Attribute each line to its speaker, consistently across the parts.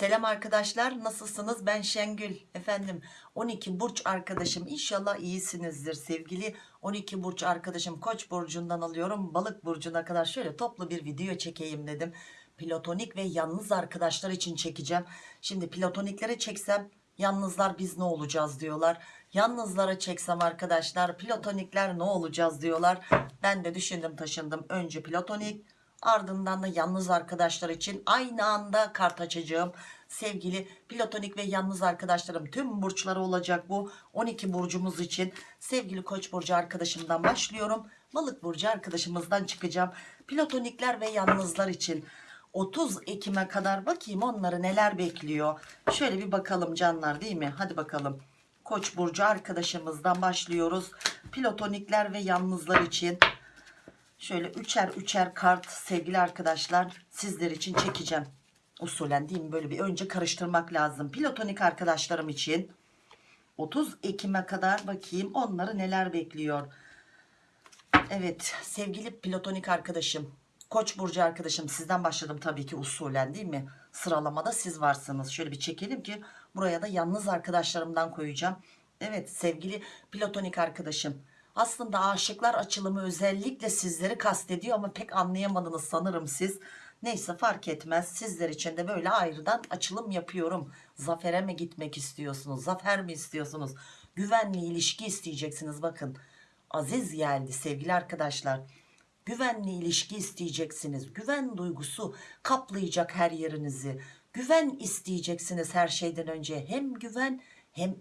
Speaker 1: Selam arkadaşlar nasılsınız? Ben Şengül. Efendim 12 burç arkadaşım. İnşallah iyisinizdir sevgili 12 burç arkadaşım. Koç burcundan alıyorum. Balık burcuna kadar şöyle toplu bir video çekeyim dedim. Platonik ve yalnız arkadaşlar için çekeceğim. Şimdi platoniklere çeksem yalnızlar biz ne olacağız diyorlar. Yalnızlara çeksem arkadaşlar platonikler ne olacağız diyorlar. Ben de düşündüm taşındım. Önce platonik ardından da yalnız arkadaşlar için aynı anda kart açacağım. Sevgili platonik ve yalnız arkadaşlarım tüm burçları olacak bu 12 burcumuz için. Sevgili koç burcu arkadaşımdan başlıyorum. Balık burcu arkadaşımızdan çıkacağım. Platonikler ve yalnızlar için 30 Ekim'e kadar bakayım onları neler bekliyor. Şöyle bir bakalım canlar değil mi? Hadi bakalım. Koç burcu arkadaşımızdan başlıyoruz. Platonikler ve yalnızlar için Şöyle üçer üçer kart sevgili arkadaşlar sizler için çekeceğim. Usulen değil mi? Böyle bir önce karıştırmak lazım. Platonik arkadaşlarım için 30 Ekim'e kadar bakayım onları neler bekliyor. Evet sevgili platonik arkadaşım. Koç burcu arkadaşım sizden başladım tabii ki usulen değil mi? Sıralamada siz varsınız. Şöyle bir çekelim ki buraya da yalnız arkadaşlarımdan koyacağım. Evet sevgili platonik arkadaşım aslında aşıklar açılımı özellikle sizleri kastediyor ama pek anlayamadınız sanırım siz. Neyse fark etmez sizler için de böyle ayrıdan açılım yapıyorum. Zafere mi gitmek istiyorsunuz? Zafer mi istiyorsunuz? Güvenli ilişki isteyeceksiniz bakın. Aziz geldi sevgili arkadaşlar. Güvenli ilişki isteyeceksiniz. Güven duygusu kaplayacak her yerinizi. Güven isteyeceksiniz her şeyden önce. Hem güven hem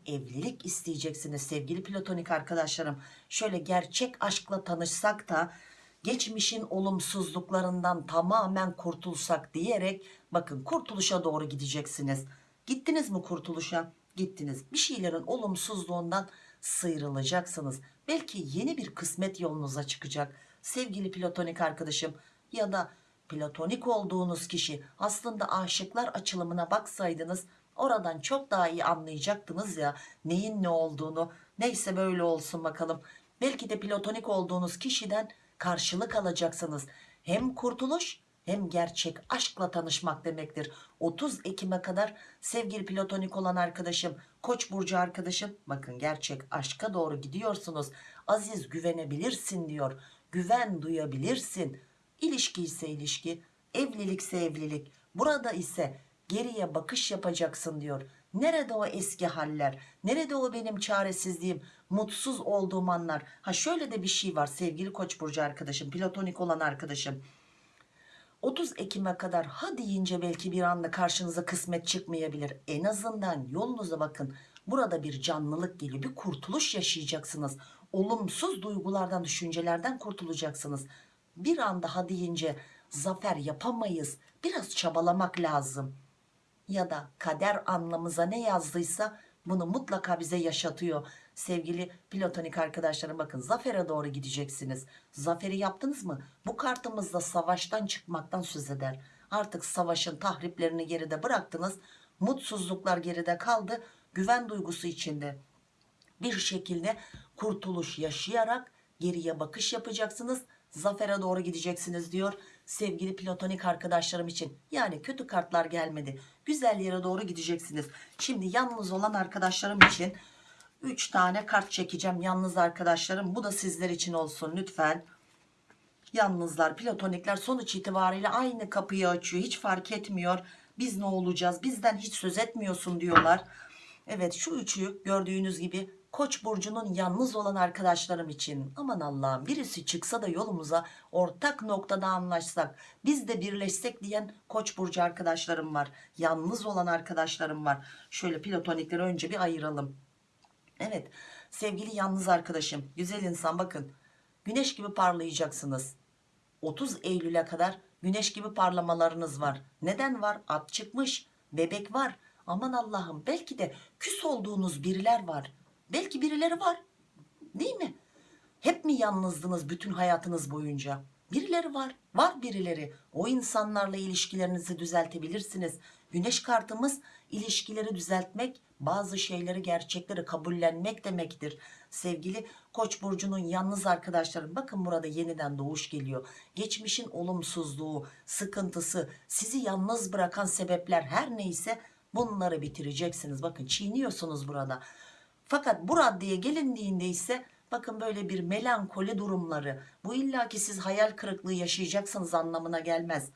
Speaker 1: evlilik isteyeceksiniz sevgili platonik arkadaşlarım. Şöyle gerçek aşkla tanışsak da geçmişin olumsuzluklarından tamamen kurtulsak diyerek bakın kurtuluşa doğru gideceksiniz. Gittiniz mi kurtuluşa? Gittiniz. Bir şeylerin olumsuzluğundan sıyrılacaksınız. Belki yeni bir kısmet yolunuza çıkacak. Sevgili platonik arkadaşım ya da platonik olduğunuz kişi aslında aşıklar açılımına baksaydınız oradan çok daha iyi anlayacaktınız ya neyin ne olduğunu. Neyse böyle olsun bakalım. Belki de platonik olduğunuz kişiden karşılık alacaksınız. Hem kurtuluş hem gerçek aşkla tanışmak demektir. 30 Ekim'e kadar sevgili platonik olan arkadaşım koç burcu arkadaşım bakın gerçek aşka doğru gidiyorsunuz. Aziz güvenebilirsin diyor. Güven duyabilirsin. İlişki ise ilişki evlilikse evlilik burada ise geriye bakış yapacaksın diyor. Nerede o eski haller? Nerede o benim çaresizliğim? Mutsuz olduğum anlar. Ha şöyle de bir şey var sevgili Koç burcu arkadaşım, platonik olan arkadaşım. 30 Ekim'e kadar ha deyince belki bir anda karşınıza kısmet çıkmayabilir. En azından yolunuza bakın. Burada bir canlılık geliyor. Bir kurtuluş yaşayacaksınız. Olumsuz duygulardan, düşüncelerden kurtulacaksınız. Bir anda ha deyince zafer yapamayız. Biraz çabalamak lazım ya da kader anlamıza ne yazdıysa bunu mutlaka bize yaşatıyor. Sevgili platonik arkadaşlarım bakın zafere doğru gideceksiniz. Zaferi yaptınız mı? Bu kartımızda savaştan çıkmaktan söz eder. Artık savaşın tahriplerini geride bıraktınız. Mutsuzluklar geride kaldı. Güven duygusu içinde bir şekilde kurtuluş yaşayarak geriye bakış yapacaksınız. Zafere doğru gideceksiniz diyor sevgili platonik arkadaşlarım için. Yani kötü kartlar gelmedi. Güzel yere doğru gideceksiniz. Şimdi yalnız olan arkadaşlarım için 3 tane kart çekeceğim. Yalnız arkadaşlarım bu da sizler için olsun lütfen. Yalnızlar, platonikler sonuç itibariyle aynı kapıyı açıyor. Hiç fark etmiyor. Biz ne olacağız? Bizden hiç söz etmiyorsun diyorlar. Evet şu üçü gördüğünüz gibi Koç burcunun yalnız olan arkadaşlarım için aman Allah'ım birisi çıksa da yolumuza ortak noktada anlaşsak biz de birleşsek diyen Koç burcu arkadaşlarım var. Yalnız olan arkadaşlarım var. Şöyle platonikleri önce bir ayıralım. Evet sevgili yalnız arkadaşım güzel insan bakın güneş gibi parlayacaksınız. 30 Eylül'e kadar güneş gibi parlamalarınız var. Neden var? At çıkmış, bebek var. Aman Allah'ım belki de küs olduğunuz biriler var Belki birileri var. Değil mi? Hep mi yalnızdınız bütün hayatınız boyunca? Birileri var. Var birileri. O insanlarla ilişkilerinizi düzeltebilirsiniz. Güneş kartımız ilişkileri düzeltmek, bazı şeyleri gerçekleri kabullenmek demektir. Sevgili Koç burcunun yalnız arkadaşlarım bakın burada yeniden doğuş geliyor. Geçmişin olumsuzluğu, sıkıntısı, sizi yalnız bırakan sebepler her neyse bunları bitireceksiniz. Bakın çiğniyorsunuz burada. Fakat bu raddeye gelindiğinde ise bakın böyle bir melankoli durumları. Bu illaki siz hayal kırıklığı yaşayacaksınız anlamına gelmez.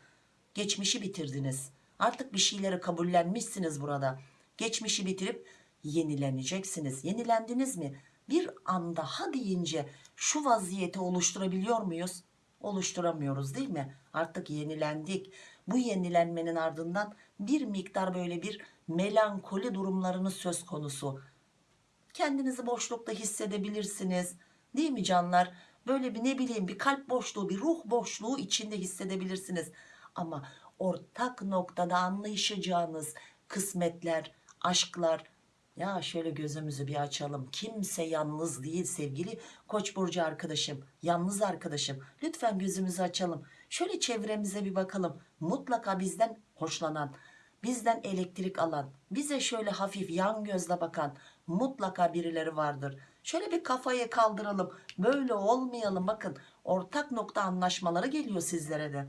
Speaker 1: Geçmişi bitirdiniz. Artık bir şeyleri kabullenmişsiniz burada. Geçmişi bitirip yenileneceksiniz. Yenilendiniz mi? Bir anda ha deyince şu vaziyeti oluşturabiliyor muyuz? Oluşturamıyoruz değil mi? Artık yenilendik. Bu yenilenmenin ardından bir miktar böyle bir melankoli durumlarınız söz konusu. Kendinizi boşlukta hissedebilirsiniz. Değil mi canlar? Böyle bir ne bileyim bir kalp boşluğu, bir ruh boşluğu içinde hissedebilirsiniz. Ama ortak noktada anlayışacağınız kısmetler, aşklar, ya şöyle gözümüzü bir açalım. Kimse yalnız değil sevgili Koç burcu arkadaşım, yalnız arkadaşım. Lütfen gözümüzü açalım. Şöyle çevremize bir bakalım. Mutlaka bizden hoşlanan, bizden elektrik alan, bize şöyle hafif yan gözle bakan mutlaka birileri vardır. Şöyle bir kafayı kaldıralım. Böyle olmayalım. Bakın ortak nokta anlaşmaları geliyor sizlere de.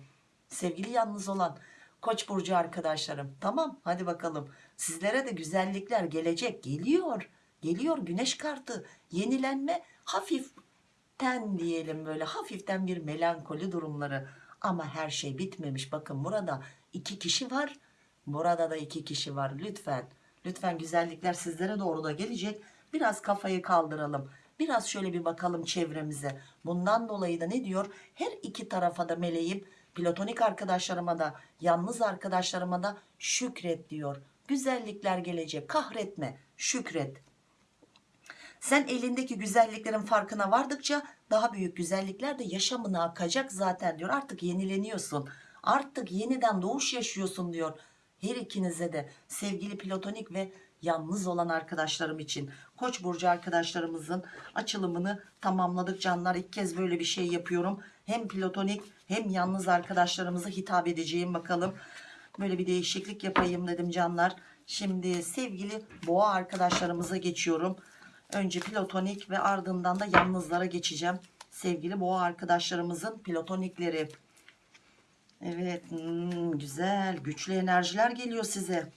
Speaker 1: Sevgili yalnız olan Koç burcu arkadaşlarım. Tamam hadi bakalım. Sizlere de güzellikler gelecek. Geliyor. Geliyor güneş kartı. Yenilenme hafiften diyelim böyle hafiften bir melankoli durumları. Ama her şey bitmemiş. Bakın burada iki kişi var. Burada da iki kişi var. Lütfen. Lütfen güzellikler sizlere doğru da gelecek. Biraz kafayı kaldıralım. Biraz şöyle bir bakalım çevremize. Bundan dolayı da ne diyor? Her iki tarafa da meleğim, platonik arkadaşlarıma da, yalnız arkadaşlarıma da şükret diyor. Güzellikler gelecek. Kahretme, şükret. Sen elindeki güzelliklerin farkına vardıkça daha büyük güzellikler de yaşamına akacak zaten diyor. Artık yenileniyorsun. Artık yeniden doğuş yaşıyorsun diyor. Her ikinize de sevgili platonik ve yalnız olan arkadaşlarım için Koç burcu arkadaşlarımızın açılımını tamamladık canlar. İlk kez böyle bir şey yapıyorum. Hem platonik hem yalnız arkadaşlarımıza hitap edeceğim bakalım. Böyle bir değişiklik yapayım dedim canlar. Şimdi sevgili boğa arkadaşlarımıza geçiyorum. Önce platonik ve ardından da yalnızlara geçeceğim. Sevgili boğa arkadaşlarımızın platonikleri. Evet hmm, güzel güçlü enerjiler geliyor size.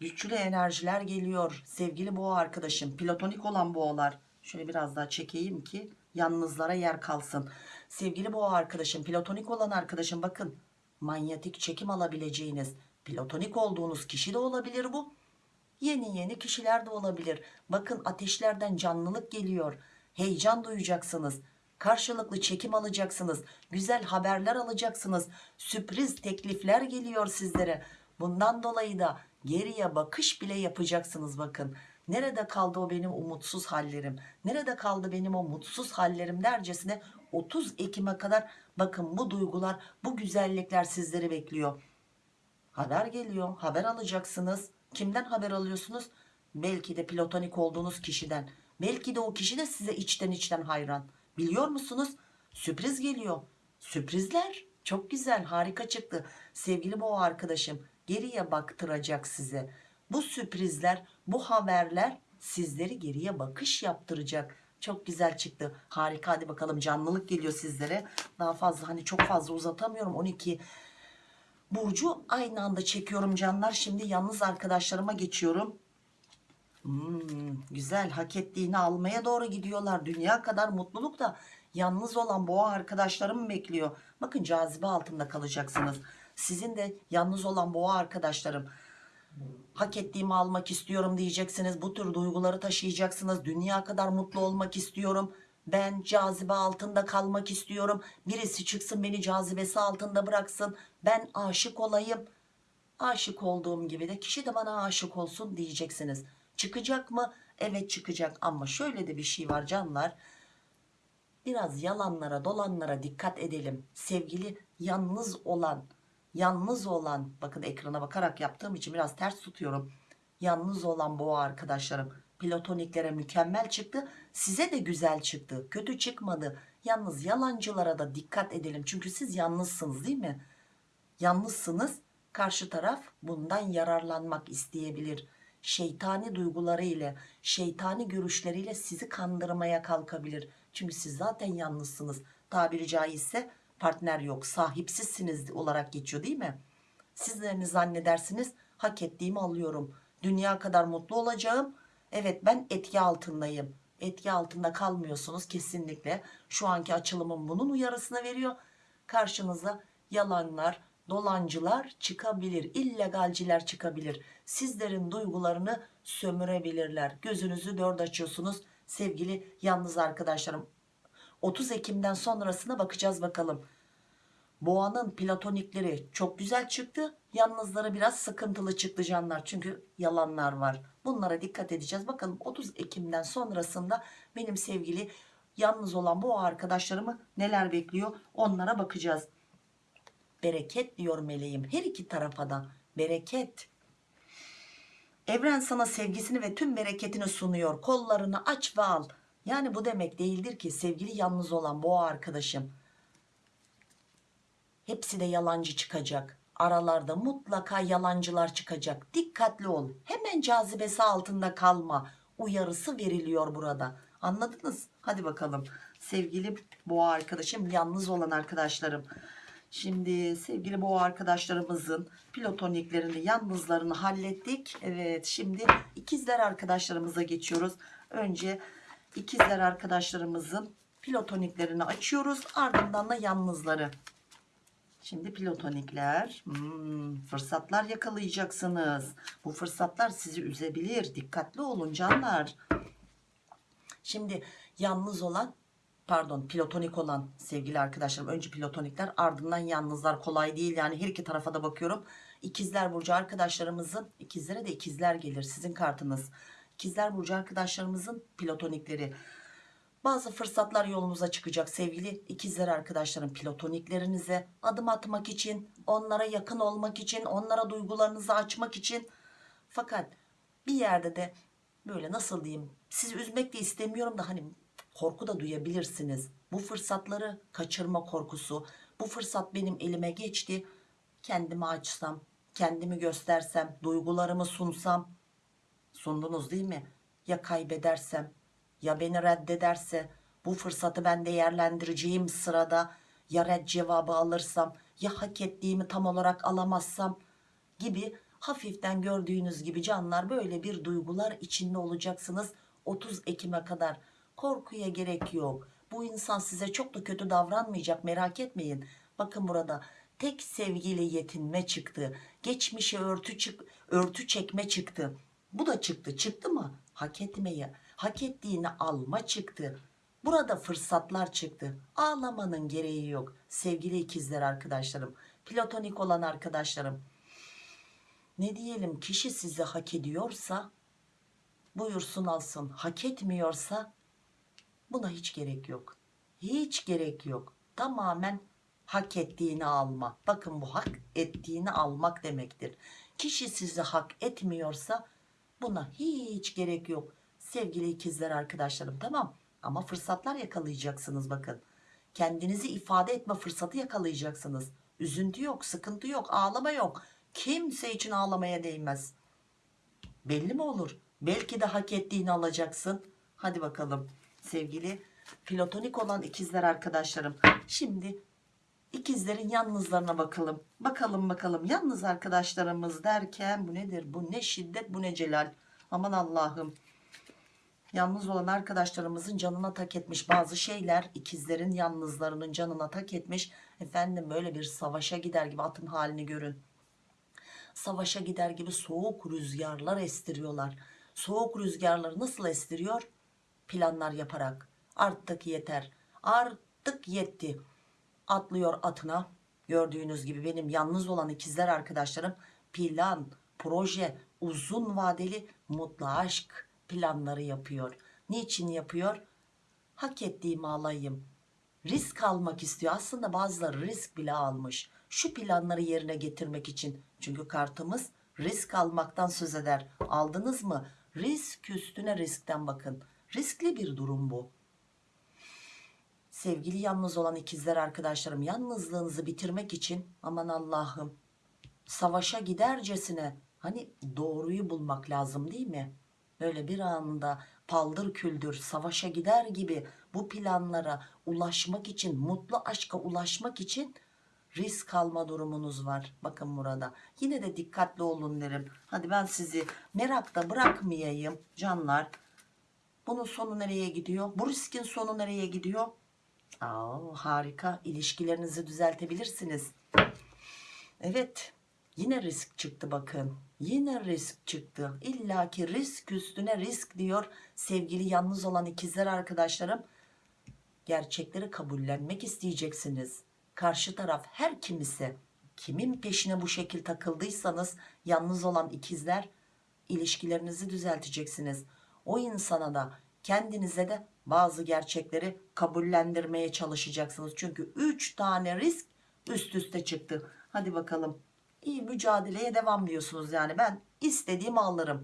Speaker 1: Güçlü enerjiler geliyor sevgili boğa arkadaşım. Platonik olan boğalar. Şöyle biraz daha çekeyim ki yalnızlara yer kalsın. Sevgili boğa arkadaşım platonik olan arkadaşım bakın. Manyetik çekim alabileceğiniz platonik olduğunuz kişi de olabilir bu. Yeni yeni kişiler de olabilir. Bakın ateşlerden canlılık geliyor. Heyecan duyacaksınız. Karşılıklı çekim alacaksınız. Güzel haberler alacaksınız. Sürpriz teklifler geliyor sizlere. Bundan dolayı da geriye bakış bile yapacaksınız bakın. Nerede kaldı o benim umutsuz hallerim? Nerede kaldı benim o mutsuz hallerim dercesine 30 Ekim'e kadar bakın bu duygular, bu güzellikler sizleri bekliyor. Haber geliyor. Haber alacaksınız. Kimden haber alıyorsunuz? Belki de platonik olduğunuz kişiden. Belki de o kişi de size içten içten hayran. Biliyor musunuz? Sürpriz geliyor. Sürprizler çok güzel harika çıktı. Sevgili boğa arkadaşım geriye baktıracak size. Bu sürprizler bu haberler sizleri geriye bakış yaptıracak. Çok güzel çıktı. Harika hadi bakalım canlılık geliyor sizlere. Daha fazla hani çok fazla uzatamıyorum. 12 Burcu aynı anda çekiyorum canlar. Şimdi yalnız arkadaşlarıma geçiyorum. Hmm, güzel hak ettiğini almaya doğru gidiyorlar. Dünya kadar mutluluk da yalnız olan boğa arkadaşlarım bekliyor. Bakın cazibe altında kalacaksınız. Sizin de yalnız olan boğa arkadaşlarım hak ettiğimi almak istiyorum diyeceksiniz. Bu tür duyguları taşıyacaksınız. Dünya kadar mutlu olmak istiyorum. Ben cazibe altında kalmak istiyorum. Birisi çıksın beni cazibesi altında bıraksın. Ben aşık olayım. Aşık olduğum gibi de kişi de bana aşık olsun diyeceksiniz. Çıkacak mı? Evet çıkacak ama şöyle de bir şey var canlar. Biraz yalanlara dolanlara dikkat edelim. Sevgili yalnız olan, yalnız olan bakın ekrana bakarak yaptığım için biraz ters tutuyorum. Yalnız olan boğa arkadaşlarım platoniklere mükemmel çıktı. Size de güzel çıktı. Kötü çıkmadı. Yalnız yalancılara da dikkat edelim. Çünkü siz yalnızsınız değil mi? Yalnızsınız. Karşı taraf bundan yararlanmak isteyebilir. Şeytani duyguları ile şeytani görüşleriyle sizi kandırmaya kalkabilir. Çünkü siz zaten yalnızsınız. Tabiri caizse partner yok sahipsizsiniz olarak geçiyor değil mi? Sizlerini zannedersiniz hak ettiğimi alıyorum. Dünya kadar mutlu olacağım. Evet ben etki altındayım. Etki altında kalmıyorsunuz kesinlikle. Şu anki açılımım bunun uyarısını veriyor. Karşınıza yalanlar, dolancılar çıkabilir. illegalciler çıkabilir. Sizlerin duygularını sömürebilirler. Gözünüzü dört açıyorsunuz sevgili yalnız arkadaşlarım. 30 Ekim'den sonrasına bakacağız bakalım. Boğanın platonikleri çok güzel çıktı. Yalnızları biraz sıkıntılı çıktı canlar. Çünkü yalanlar var. Bunlara dikkat edeceğiz. Bakalım 30 Ekim'den sonrasında benim sevgili yalnız olan bu arkadaşlarımı neler bekliyor onlara bakacağız. Bereket diyor meleğim. Her iki tarafa da bereket. Evren sana sevgisini ve tüm bereketini sunuyor. Kollarını aç ve al. Yani bu demek değildir ki sevgili yalnız olan boğa arkadaşım Hepsi de yalancı çıkacak. Aralarda mutlaka yalancılar çıkacak. Dikkatli ol. Hemen cazibesi altında kalma. Uyarısı veriliyor burada. Anladınız? Hadi bakalım. Sevgili boğa arkadaşım, yalnız olan arkadaşlarım. Şimdi sevgili boğa arkadaşlarımızın platoniklerini, yalnızlarını hallettik. Evet, şimdi ikizler arkadaşlarımıza geçiyoruz. Önce ikizler arkadaşlarımızın platoniklerini açıyoruz. Ardından da yalnızları. Şimdi platonikler hmm, fırsatlar yakalayacaksınız. Bu fırsatlar sizi üzebilir. Dikkatli olun canlar. Şimdi yalnız olan pardon platonik olan sevgili arkadaşlarım. Önce platonikler ardından yalnızlar. Kolay değil yani. Her iki tarafa da bakıyorum. İkizler Burcu arkadaşlarımızın ikizlere de ikizler gelir sizin kartınız. İkizler Burcu arkadaşlarımızın platonikleri. Bazı fırsatlar yolunuza çıkacak sevgili ikizler arkadaşlarım. Platoniklerinize adım atmak için onlara yakın olmak için onlara duygularınızı açmak için. Fakat bir yerde de böyle nasıl diyeyim sizi üzmek de istemiyorum da hani korku da duyabilirsiniz. Bu fırsatları kaçırma korkusu. Bu fırsat benim elime geçti. Kendimi açsam kendimi göstersem duygularımı sunsam. Sundunuz değil mi? Ya kaybedersem? Ya beni reddederse? Bu fırsatı ben değerlendireceğim sırada. Ya red cevabı alırsam? Ya hak ettiğimi tam olarak alamazsam? Gibi hafiften gördüğünüz gibi canlar böyle bir duygular içinde olacaksınız. 30 Ekim'e kadar korkuya gerek yok bu insan size çok da kötü davranmayacak merak etmeyin bakın burada tek sevgiyle yetinme çıktı geçmişe örtü, çık, örtü çekme çıktı bu da çıktı çıktı mı hak etmeyi hak ettiğini alma çıktı. Burada fırsatlar çıktı. Ağlamanın gereği yok. Sevgili ikizler arkadaşlarım, platonik olan arkadaşlarım. Ne diyelim kişi sizi hak ediyorsa buyursun alsın. Hak etmiyorsa buna hiç gerek yok. Hiç gerek yok. Tamamen hak ettiğini alma. Bakın bu hak ettiğini almak demektir. Kişi sizi hak etmiyorsa buna hiç gerek yok. Sevgili ikizler arkadaşlarım tamam. Ama fırsatlar yakalayacaksınız bakın. Kendinizi ifade etme fırsatı yakalayacaksınız. Üzüntü yok sıkıntı yok ağlama yok. Kimse için ağlamaya değmez. Belli mi olur? Belki de hak ettiğini alacaksın. Hadi bakalım sevgili platonik olan ikizler arkadaşlarım şimdi ikizlerin yalnızlarına bakalım bakalım bakalım yalnız arkadaşlarımız derken bu nedir bu ne şiddet bu ne celal aman Allah'ım Yalnız olan arkadaşlarımızın canına tak etmiş bazı şeyler ikizlerin yalnızlarının canına tak etmiş. Efendim böyle bir savaşa gider gibi atın halini görün. Savaşa gider gibi soğuk rüzgarlar estiriyorlar. Soğuk rüzgarları nasıl estiriyor? Planlar yaparak. Artık yeter. Artık yetti. Atlıyor atına. Gördüğünüz gibi benim yalnız olan ikizler arkadaşlarım plan, proje, uzun vadeli mutlu aşk planları yapıyor. Niçin yapıyor? Hak ettiğimi alayım. Risk almak istiyor. Aslında bazıları risk bile almış. Şu planları yerine getirmek için. Çünkü kartımız risk almaktan söz eder. Aldınız mı? Risk üstüne riskten bakın. Riskli bir durum bu. Sevgili yalnız olan ikizler arkadaşlarım yalnızlığınızı bitirmek için aman Allah'ım savaşa gidercesine Hani doğruyu bulmak lazım değil mi? Böyle bir anda paldır küldür savaşa gider gibi bu planlara ulaşmak için, mutlu aşka ulaşmak için risk alma durumunuz var. Bakın burada. Yine de dikkatli olun derim. Hadi ben sizi merakta bırakmayayım canlar. Bunun sonu nereye gidiyor? Bu riskin sonu nereye gidiyor? Aa, harika. İlişkilerinizi düzeltebilirsiniz. Evet. Yine risk çıktı bakın. Yine risk çıktı. İlla ki risk üstüne risk diyor sevgili yalnız olan ikizler arkadaşlarım. Gerçekleri kabullenmek isteyeceksiniz. Karşı taraf her kimisi kimin peşine bu şekil takıldıysanız yalnız olan ikizler ilişkilerinizi düzelteceksiniz. O insana da kendinize de bazı gerçekleri kabullendirmeye çalışacaksınız. Çünkü 3 tane risk üst üste çıktı. Hadi bakalım iyi mücadeleye devam diyorsunuz yani ben istediğimi alırım.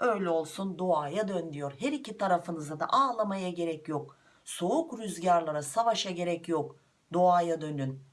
Speaker 1: Öyle olsun doğaya dön diyor. Her iki tarafınıza da ağlamaya gerek yok. Soğuk rüzgarlara savaşa gerek yok. Doğaya dönün.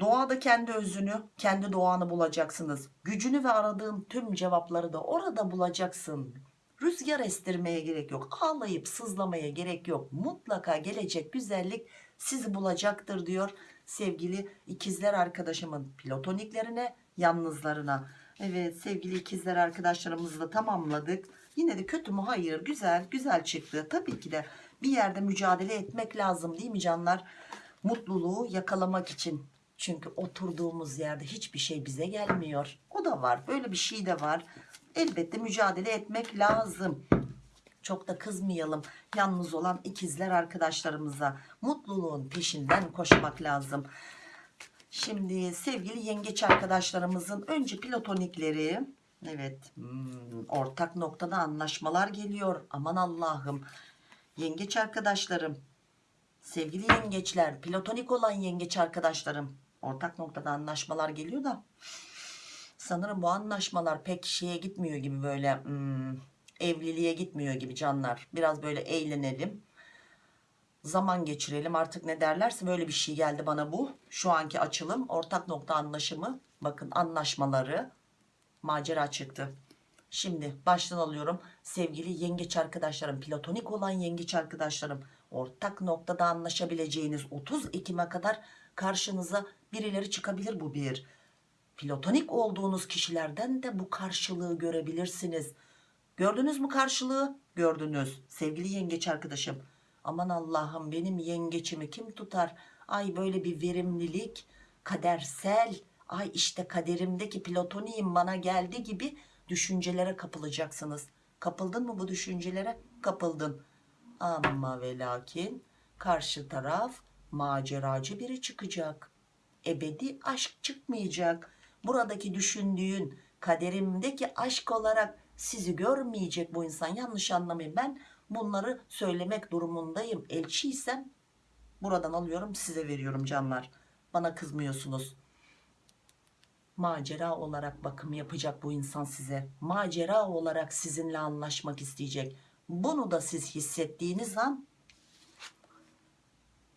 Speaker 1: Doğada kendi özünü, kendi doğanı bulacaksınız. Gücünü ve aradığın tüm cevapları da orada bulacaksın. Rüzgar estirmeye gerek yok. Ağlayıp sızlamaya gerek yok. Mutlaka gelecek güzellik sizi bulacaktır diyor sevgili ikizler arkadaşımın platoniklerine, yalnızlarına. Evet sevgili ikizler arkadaşlarımızı da tamamladık. Yine de kötü mü? Hayır. Güzel, güzel çıktı. Tabii ki de bir yerde mücadele etmek lazım değil mi canlar? Mutluluğu yakalamak için. Çünkü oturduğumuz yerde hiçbir şey bize gelmiyor. O da var. Böyle bir şey de var. Elbette mücadele etmek lazım. Çok da kızmayalım yalnız olan ikizler arkadaşlarımıza. Mutluluğun peşinden koşmak lazım. Şimdi sevgili yengeç arkadaşlarımızın önce platonikleri. Evet hmm, ortak noktada anlaşmalar geliyor. Aman Allah'ım. Yengeç arkadaşlarım. Sevgili yengeçler. Platonik olan yengeç arkadaşlarım. Ortak noktada anlaşmalar geliyor da. Sanırım bu anlaşmalar pek şeye gitmiyor gibi böyle hmm, evliliğe gitmiyor gibi canlar. Biraz böyle eğlenelim. Zaman geçirelim artık ne derlerse böyle bir şey geldi bana bu. Şu anki açılım ortak nokta anlaşımı. Bakın anlaşmaları macera çıktı. Şimdi baştan alıyorum. Sevgili yengeç arkadaşlarım, platonik olan yengeç arkadaşlarım, ortak noktada anlaşabileceğiniz 30 Ekim'e kadar karşınıza birileri çıkabilir bu bir. Platonik olduğunuz kişilerden de bu karşılığı görebilirsiniz. Gördünüz mü karşılığı? Gördünüz. Sevgili yengeç arkadaşım. Aman Allah'ım benim yengeçimi kim tutar? Ay böyle bir verimlilik, kadersel, ay işte kaderimdeki platoniyim bana geldi gibi düşüncelere kapılacaksınız. Kapıldın mı bu düşüncelere? Kapıldın. Ama ve lakin karşı taraf maceracı biri çıkacak. Ebedi aşk çıkmayacak. Buradaki düşündüğün kaderimdeki aşk olarak sizi görmeyecek bu insan. Yanlış anlamayın. Ben bunları söylemek durumundayım. Elçiysem buradan alıyorum size veriyorum canlar. Bana kızmıyorsunuz. Macera olarak bakım yapacak bu insan size. Macera olarak sizinle anlaşmak isteyecek. Bunu da siz hissettiğiniz an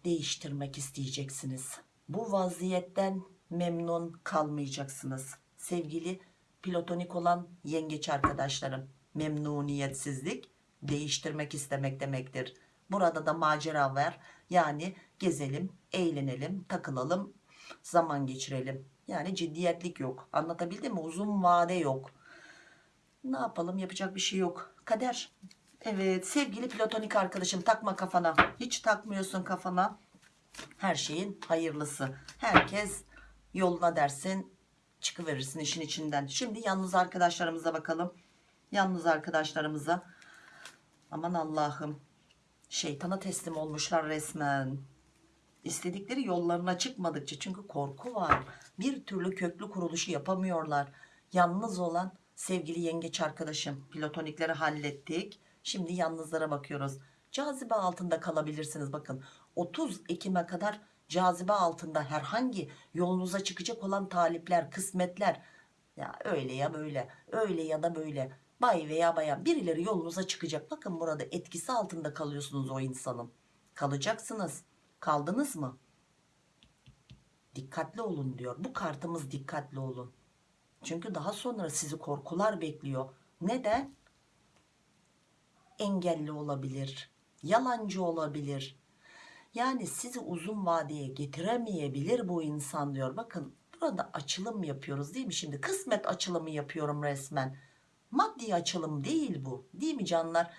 Speaker 1: değiştirmek isteyeceksiniz. Bu vaziyetten memnun kalmayacaksınız. Sevgili platonik olan yengeç arkadaşlarım memnuniyetsizlik değiştirmek istemek demektir. Burada da macera var. Yani gezelim, eğlenelim, takılalım, zaman geçirelim. Yani ciddiyetlik yok. Anlatabildim mi? Uzun vade yok. Ne yapalım? Yapacak bir şey yok. Kader. Evet sevgili platonik arkadaşım takma kafana. Hiç takmıyorsun kafana. Her şeyin hayırlısı. Herkes yoluna dersin çıkıverirsin işin içinden. Şimdi yalnız arkadaşlarımıza bakalım. Yalnız arkadaşlarımıza. Aman Allah'ım. Şeytana teslim olmuşlar resmen. İstedikleri yollarına çıkmadıkça çünkü korku var. Bir türlü köklü kuruluşu yapamıyorlar. Yalnız olan sevgili yengeç arkadaşım. Platonikleri hallettik. Şimdi yalnızlara bakıyoruz. Cazibe altında kalabilirsiniz bakın. 30 Ekim'e kadar cazibe altında herhangi yolunuza çıkacak olan talipler, kısmetler ya öyle ya böyle, öyle ya da böyle bay veya bayan birileri yolunuza çıkacak. Bakın burada etkisi altında kalıyorsunuz o insanın. Kalacaksınız. Kaldınız mı? Dikkatli olun diyor. Bu kartımız dikkatli olun. Çünkü daha sonra sizi korkular bekliyor. Neden? Engelli olabilir, yalancı olabilir. Yani sizi uzun vadeye getiremeyebilir bu insan diyor. Bakın burada açılım yapıyoruz değil mi şimdi? Kısmet açılımı yapıyorum resmen. Maddi açılım değil bu. Değil mi canlar?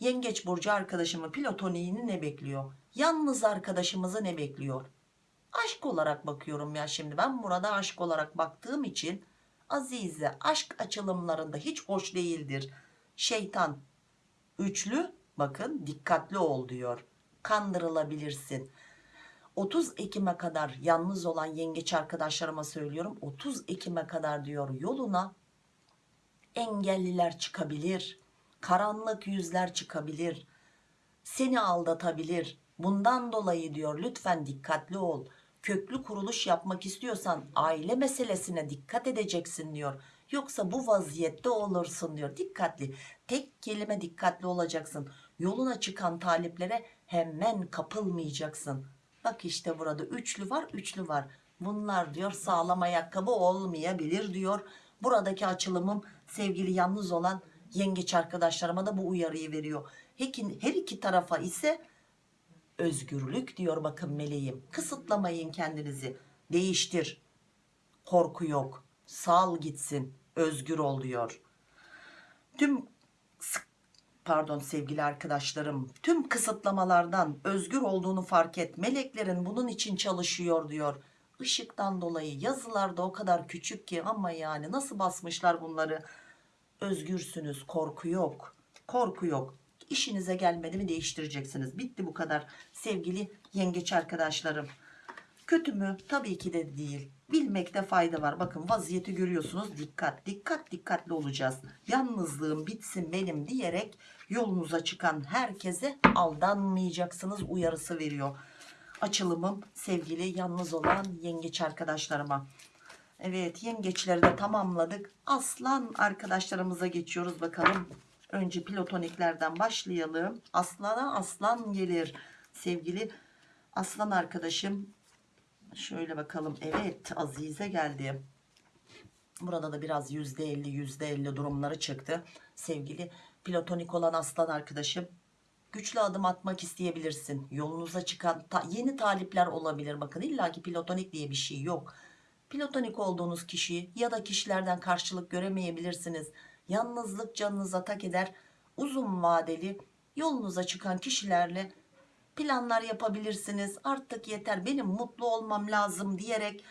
Speaker 1: Yengeç burcu arkadaşımı platoniğini ne bekliyor? Yalnız arkadaşımızı ne bekliyor? Aşk olarak bakıyorum ya şimdi. Ben burada aşk olarak baktığım için Azize aşk açılımlarında hiç hoş değildir. Şeytan üçlü bakın dikkatli ol diyor. Kandırılabilirsin. 30 Ekim'e kadar yalnız olan yengeç arkadaşlarıma söylüyorum. 30 Ekim'e kadar diyor yoluna engelliler çıkabilir. Karanlık yüzler çıkabilir. Seni aldatabilir. Bundan dolayı diyor lütfen dikkatli ol. Köklü kuruluş yapmak istiyorsan aile meselesine dikkat edeceksin diyor. Yoksa bu vaziyette olursun diyor. Dikkatli. Tek kelime dikkatli olacaksın. Yoluna çıkan taliplere hemen kapılmayacaksın. Bak işte burada üçlü var üçlü var. Bunlar diyor sağlam ayakkabı olmayabilir diyor. Buradaki açılımım sevgili yalnız olan yengeç arkadaşlarıma da bu uyarıyı veriyor. Her iki tarafa ise özgürlük diyor bakın meleğim. Kısıtlamayın kendinizi. Değiştir. Korku yok. Sal gitsin. Özgür ol diyor. Tüm pardon sevgili arkadaşlarım tüm kısıtlamalardan özgür olduğunu fark et. Meleklerin bunun için çalışıyor diyor. Işıktan dolayı yazılarda o kadar küçük ki ama yani nasıl basmışlar bunları. Özgürsünüz korku yok. Korku yok. İşinize gelmedi mi değiştireceksiniz. Bitti bu kadar sevgili yengeç arkadaşlarım. Kötü mü? Tabii ki de değil. Bilmekte fayda var. Bakın vaziyeti görüyorsunuz. Dikkat, dikkat, dikkatli olacağız. Yalnızlığım bitsin benim diyerek yolunuza çıkan herkese aldanmayacaksınız uyarısı veriyor. Açılımım sevgili yalnız olan yengeç arkadaşlarıma. Evet yengeçleri de tamamladık. Aslan arkadaşlarımıza geçiyoruz bakalım. Önce platoniklerden başlayalım. Aslana aslan gelir. Sevgili aslan arkadaşım Şöyle bakalım. Evet Azize geldi. Burada da biraz yüzde elli yüzde elli durumları çıktı. Sevgili platonik olan aslan arkadaşım. Güçlü adım atmak isteyebilirsin. Yolunuza çıkan ta- yeni talipler olabilir. Bakın illaki platonik diye bir şey yok. Platonik olduğunuz kişi ya da kişilerden karşılık göremeyebilirsiniz. Yalnızlık canınıza tak eder. Uzun vadeli yolunuza çıkan kişilerle planlar yapabilirsiniz. Artık yeter benim mutlu olmam lazım diyerek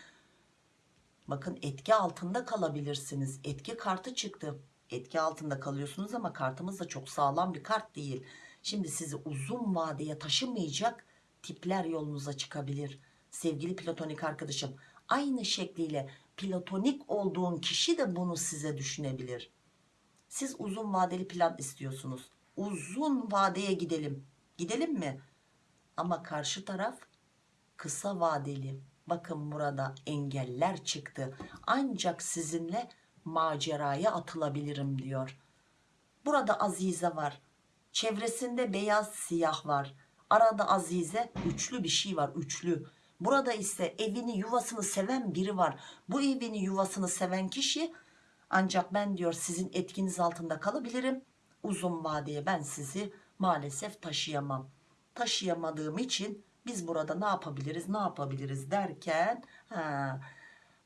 Speaker 1: bakın etki altında kalabilirsiniz. Etki kartı çıktı. Etki altında kalıyorsunuz ama kartımız da çok sağlam bir kart değil. Şimdi sizi uzun vadeye taşımayacak tipler yolunuza çıkabilir. Sevgili platonik arkadaşım aynı şekliyle platonik olduğun kişi de bunu size düşünebilir. Siz uzun vadeli plan istiyorsunuz. Uzun vadeye gidelim. Gidelim mi? Ama karşı taraf kısa vadeli. Bakın burada engeller çıktı. Ancak sizinle maceraya atılabilirim diyor. Burada Azize var. Çevresinde beyaz siyah var. Arada Azize üçlü bir şey var. Üçlü. Burada ise evini yuvasını seven biri var. Bu evini yuvasını seven kişi ancak ben diyor sizin etkiniz altında kalabilirim. Uzun vadeye ben sizi maalesef taşıyamam. Taşıyamadığım için biz burada ne yapabiliriz ne yapabiliriz derken ha,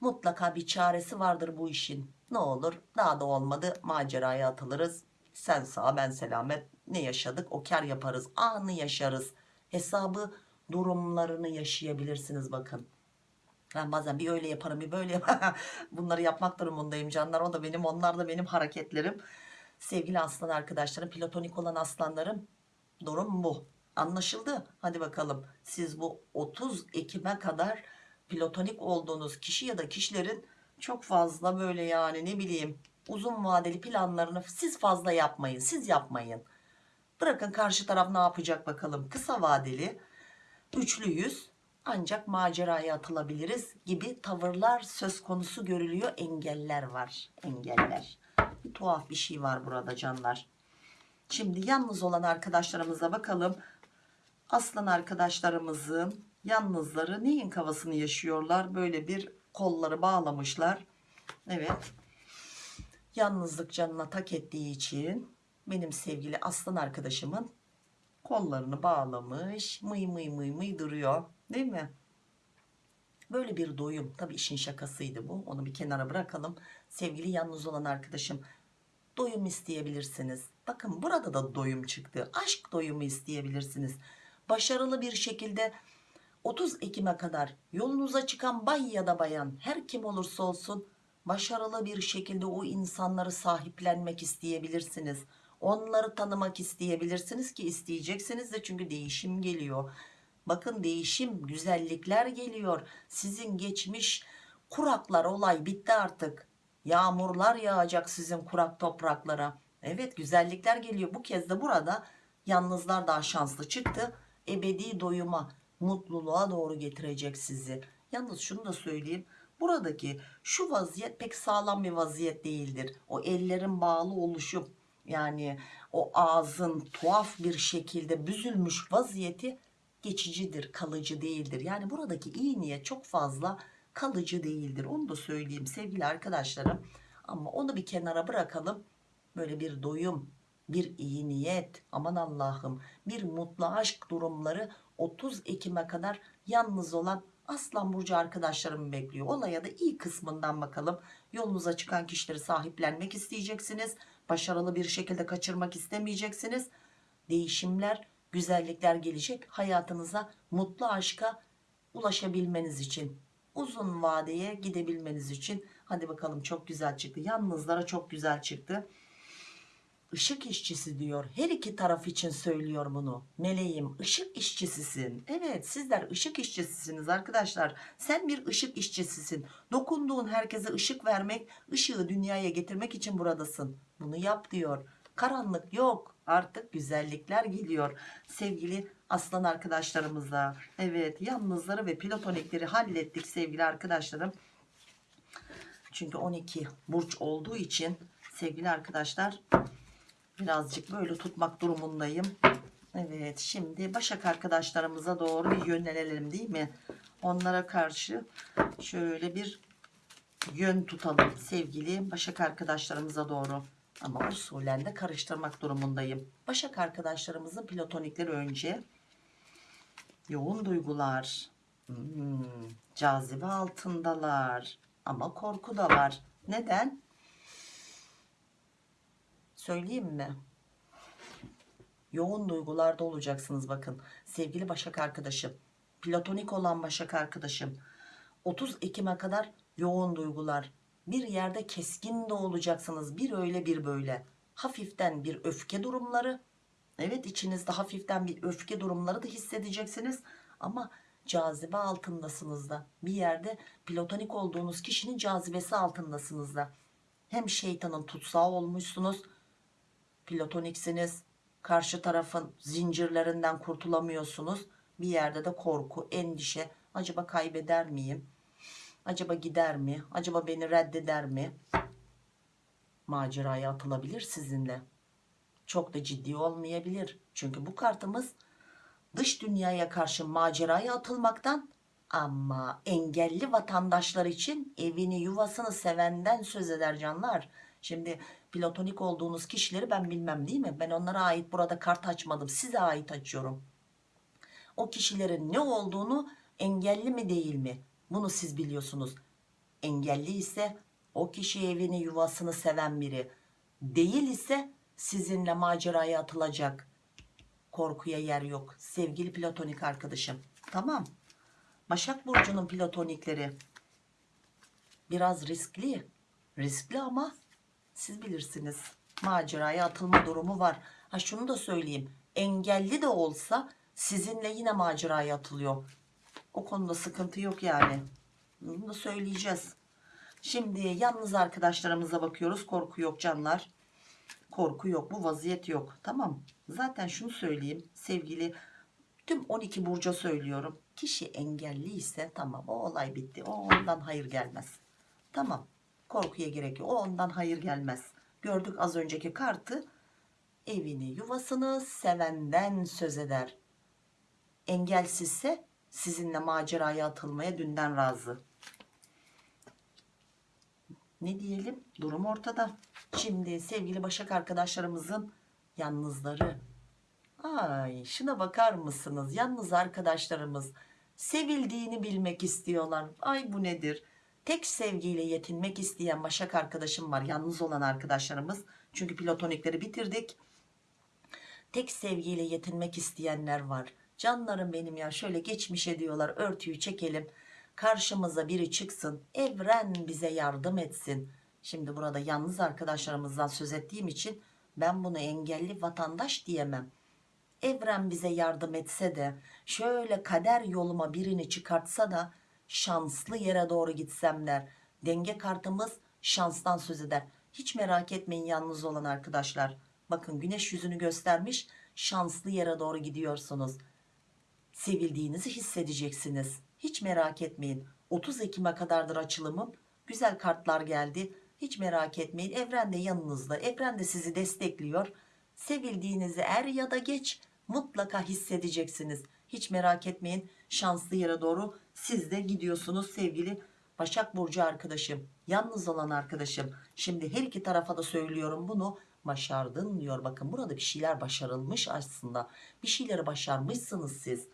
Speaker 1: mutlaka bir çaresi vardır bu işin. Ne olur daha da olmadı maceraya atılırız. Sen sağ ben selamet ne yaşadık o kar yaparız anı yaşarız. Hesabı durumlarını yaşayabilirsiniz bakın. Ben bazen bir öyle yaparım bir böyle yaparım. Bunları yapmak durumundayım canlar. O da benim onlar da benim hareketlerim. Sevgili aslan arkadaşlarım platonik olan aslanlarım durum bu. Anlaşıldı. Hadi bakalım siz bu 30 Ekim'e kadar platonik olduğunuz kişi ya da kişilerin çok fazla böyle yani ne bileyim uzun vadeli planlarını siz fazla yapmayın. Siz yapmayın. Bırakın karşı taraf ne yapacak bakalım. Kısa vadeli üçlüyüz ancak maceraya atılabiliriz gibi tavırlar söz konusu görülüyor. Engeller var. Engeller. Bir tuhaf bir şey var burada canlar. Şimdi yalnız olan arkadaşlarımıza bakalım. Aslan arkadaşlarımızın yalnızları neyin kafasını yaşıyorlar? Böyle bir kolları bağlamışlar. Evet. Yalnızlık canına tak ettiği için benim sevgili aslan arkadaşımın kollarını bağlamış mıy mıy mıy mıy duruyor değil mi? Böyle bir doyum tabii işin şakasıydı bu onu bir kenara bırakalım sevgili yalnız olan arkadaşım doyum isteyebilirsiniz bakın burada da doyum çıktı aşk doyumu isteyebilirsiniz başarılı bir şekilde 30 Ekim'e kadar yolunuza çıkan bay ya da bayan her kim olursa olsun başarılı bir şekilde o insanları sahiplenmek isteyebilirsiniz. Onları tanımak isteyebilirsiniz ki isteyeceksiniz de çünkü değişim geliyor. Bakın değişim, güzellikler geliyor. Sizin geçmiş kuraklar olay bitti artık. Yağmurlar yağacak sizin kurak topraklara. Evet güzellikler geliyor. Bu kez de burada yalnızlar daha şanslı çıktı. Ebedi doyuma, mutluluğa doğru getirecek sizi. Yalnız şunu da söyleyeyim. Buradaki şu vaziyet pek sağlam bir vaziyet değildir. O ellerin bağlı oluşu yani o ağzın tuhaf bir şekilde büzülmüş vaziyeti geçicidir, kalıcı değildir. Yani buradaki iyi niyet çok fazla kalıcı değildir. Onu da söyleyeyim sevgili arkadaşlarım. Ama onu bir kenara bırakalım. Böyle bir doyum, bir iyi niyet, aman Allah'ım bir mutlu aşk durumları 30 Ekim'e kadar yalnız olan Aslan Burcu arkadaşlarım bekliyor. Olaya da iyi kısmından bakalım. Yolunuza çıkan kişileri sahiplenmek isteyeceksiniz. Başarılı bir şekilde kaçırmak istemeyeceksiniz. Değişimler, güzellikler gelecek. Hayatınıza mutlu aşka ulaşabilmeniz için. Uzun vadeye gidebilmeniz için. Hadi bakalım çok güzel çıktı. Yalnızlara çok güzel çıktı. Işık işçisi diyor. Her iki taraf için söylüyor bunu. Meleğim ışık işçisisin. Evet sizler ışık işçisisiniz arkadaşlar. Sen bir ışık işçisisin. Dokunduğun herkese ışık vermek, ışığı dünyaya getirmek için buradasın. Bunu yap diyor. Karanlık yok. Artık güzellikler geliyor. Sevgili aslan arkadaşlarımıza. Evet yalnızları ve platonikleri hallettik sevgili arkadaşlarım. Çünkü 12 burç olduğu için sevgili arkadaşlar birazcık böyle tutmak durumundayım. Evet şimdi Başak arkadaşlarımıza doğru bir yönelelim değil mi? Onlara karşı şöyle bir yön tutalım sevgili Başak arkadaşlarımıza doğru. Ama usulen de karıştırmak durumundayım. Başak arkadaşlarımızın platonikleri önce yoğun duygular, hmm, cazibe altındalar ama korku da var. Neden? Söyleyeyim mi? Yoğun duygularda olacaksınız bakın. Sevgili Başak arkadaşım, platonik olan Başak arkadaşım. 30 Ekim'e kadar yoğun duygular. Bir yerde keskin de olacaksınız. Bir öyle bir böyle. Hafiften bir öfke durumları. Evet içinizde hafiften bir öfke durumları da hissedeceksiniz. Ama cazibe altındasınız da. Bir yerde platonik olduğunuz kişinin cazibesi altındasınız da. Hem şeytanın tutsağı olmuşsunuz platoniksiniz. Karşı tarafın zincirlerinden kurtulamıyorsunuz. Bir yerde de korku endişe. Acaba kaybeder miyim? Acaba gider mi? Acaba beni reddeder mi? Maceraya atılabilir sizinle. Çok da ciddi olmayabilir. Çünkü bu kartımız dış dünyaya karşı maceraya atılmaktan ama engelli vatandaşlar için evini yuvasını sevenden söz eder canlar. Şimdi platonik olduğunuz kişileri ben bilmem değil mi? Ben onlara ait burada kart açmadım. Size ait açıyorum. O kişilerin ne olduğunu engelli mi değil mi? Bunu siz biliyorsunuz. Engelli ise o kişi evini yuvasını seven biri. Değil ise sizinle maceraya atılacak. Korkuya yer yok. Sevgili platonik arkadaşım. Tamam. Başak Burcu'nun platonikleri biraz riskli. Riskli ama siz bilirsiniz. Maceraya atılma durumu var. Ha şunu da söyleyeyim. Engelli de olsa sizinle yine maceraya atılıyor. O konuda sıkıntı yok yani. Bunu da söyleyeceğiz. Şimdi yalnız arkadaşlarımıza bakıyoruz. Korku yok canlar. Korku yok. Bu vaziyet yok. Tamam. Zaten şunu söyleyeyim. Sevgili tüm 12 burca söylüyorum. Kişi engelli ise tamam o olay bitti. O ondan hayır gelmez. Tamam. Korkuya gerek yok. O ondan hayır gelmez. Gördük az önceki kartı. Evini yuvasını sevenden söz eder. Engelsizse sizinle maceraya atılmaya dünden razı. ne diyelim durum ortada. Şimdi sevgili Başak arkadaşlarımızın yalnızları. Ay şuna bakar mısınız? Yalnız arkadaşlarımız sevildiğini bilmek istiyorlar. Ay bu nedir? Tek sevgiyle yetinmek isteyen Başak arkadaşım var. Yalnız olan arkadaşlarımız. Çünkü platonikleri bitirdik. Tek sevgiyle yetinmek isteyenler var. Canlarım benim ya şöyle geçmişe diyorlar örtüyü çekelim. Karşımıza biri çıksın. Evren bize yardım etsin. Şimdi burada yalnız arkadaşlarımızdan söz ettiğim için ben bunu engelli vatandaş diyemem. Evren bize yardım etse de şöyle kader yoluma birini çıkartsa da şanslı yere doğru gitsem der. Denge kartımız şanstan söz eder. Hiç merak etmeyin yalnız olan arkadaşlar. Bakın güneş yüzünü göstermiş şanslı yere doğru gidiyorsunuz. Sevildiğinizi hissedeceksiniz. Hiç merak etmeyin. 30 Ekim'e kadardır açılımım. Güzel kartlar geldi. Hiç merak etmeyin. Evren de yanınızda. Evren de sizi destekliyor. Sevildiğinizi er ya da geç mutlaka hissedeceksiniz. Hiç merak etmeyin. Şanslı yere doğru siz de gidiyorsunuz sevgili Başak Burcu arkadaşım. Yalnız olan arkadaşım. Şimdi her iki tarafa da söylüyorum bunu. Başardın diyor. Bakın burada bir şeyler başarılmış aslında. Bir şeyleri başarmışsınız siz.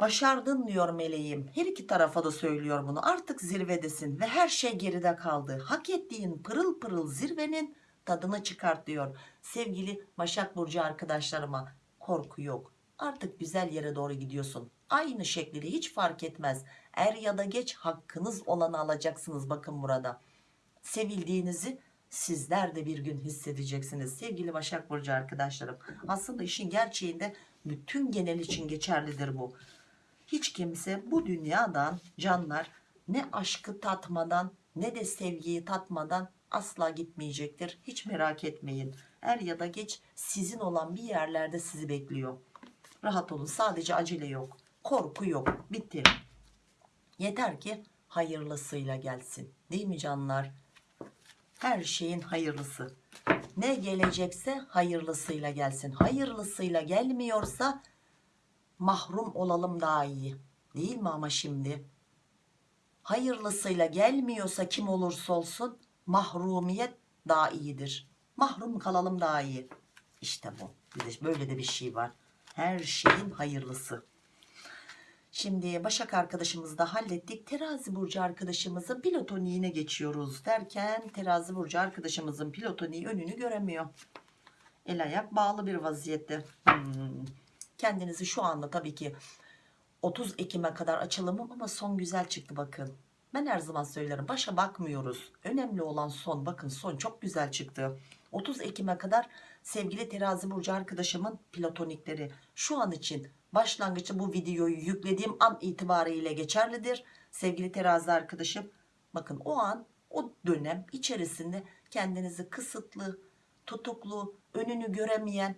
Speaker 1: Başardın diyor meleğim. Her iki tarafa da söylüyor bunu. Artık zirvedesin ve her şey geride kaldı. Hak ettiğin pırıl pırıl zirvenin tadını çıkart diyor. Sevgili Başak Burcu arkadaşlarıma korku yok. Artık güzel yere doğru gidiyorsun. Aynı şekilde hiç fark etmez. Er ya da geç hakkınız olanı alacaksınız bakın burada. Sevildiğinizi sizler de bir gün hissedeceksiniz. Sevgili Başak Burcu arkadaşlarım. Aslında işin gerçeğinde bütün genel için geçerlidir bu. Hiç kimse bu dünyadan canlar ne aşkı tatmadan ne de sevgiyi tatmadan asla gitmeyecektir. Hiç merak etmeyin. Er ya da geç sizin olan bir yerlerde sizi bekliyor. Rahat olun. Sadece acele yok. Korku yok. Bitti. Yeter ki hayırlısıyla gelsin. Değil mi canlar? Her şeyin hayırlısı. Ne gelecekse hayırlısıyla gelsin. Hayırlısıyla gelmiyorsa mahrum olalım daha iyi. Değil mi ama şimdi? Hayırlısıyla gelmiyorsa kim olursa olsun mahrumiyet daha iyidir. Mahrum kalalım daha iyi. İşte bu. Bir de böyle de bir şey var. Her şeyin hayırlısı. Şimdi Başak arkadaşımızı da hallettik. Terazi burcu arkadaşımızın pilotoniğine geçiyoruz derken terazi burcu arkadaşımızın pilotoniği önünü göremiyor. El ayak bağlı bir vaziyette. Hmm. Kendinizi şu anda tabii ki 30 Ekim'e kadar açılımım ama son güzel çıktı bakın. Ben her zaman söylerim başa bakmıyoruz. Önemli olan son bakın son çok güzel çıktı. 30 Ekim'e kadar sevgili terazi burcu arkadaşımın platonikleri şu an için başlangıçta bu videoyu yüklediğim an itibariyle geçerlidir. Sevgili terazi arkadaşım bakın o an o dönem içerisinde kendinizi kısıtlı, tutuklu, önünü göremeyen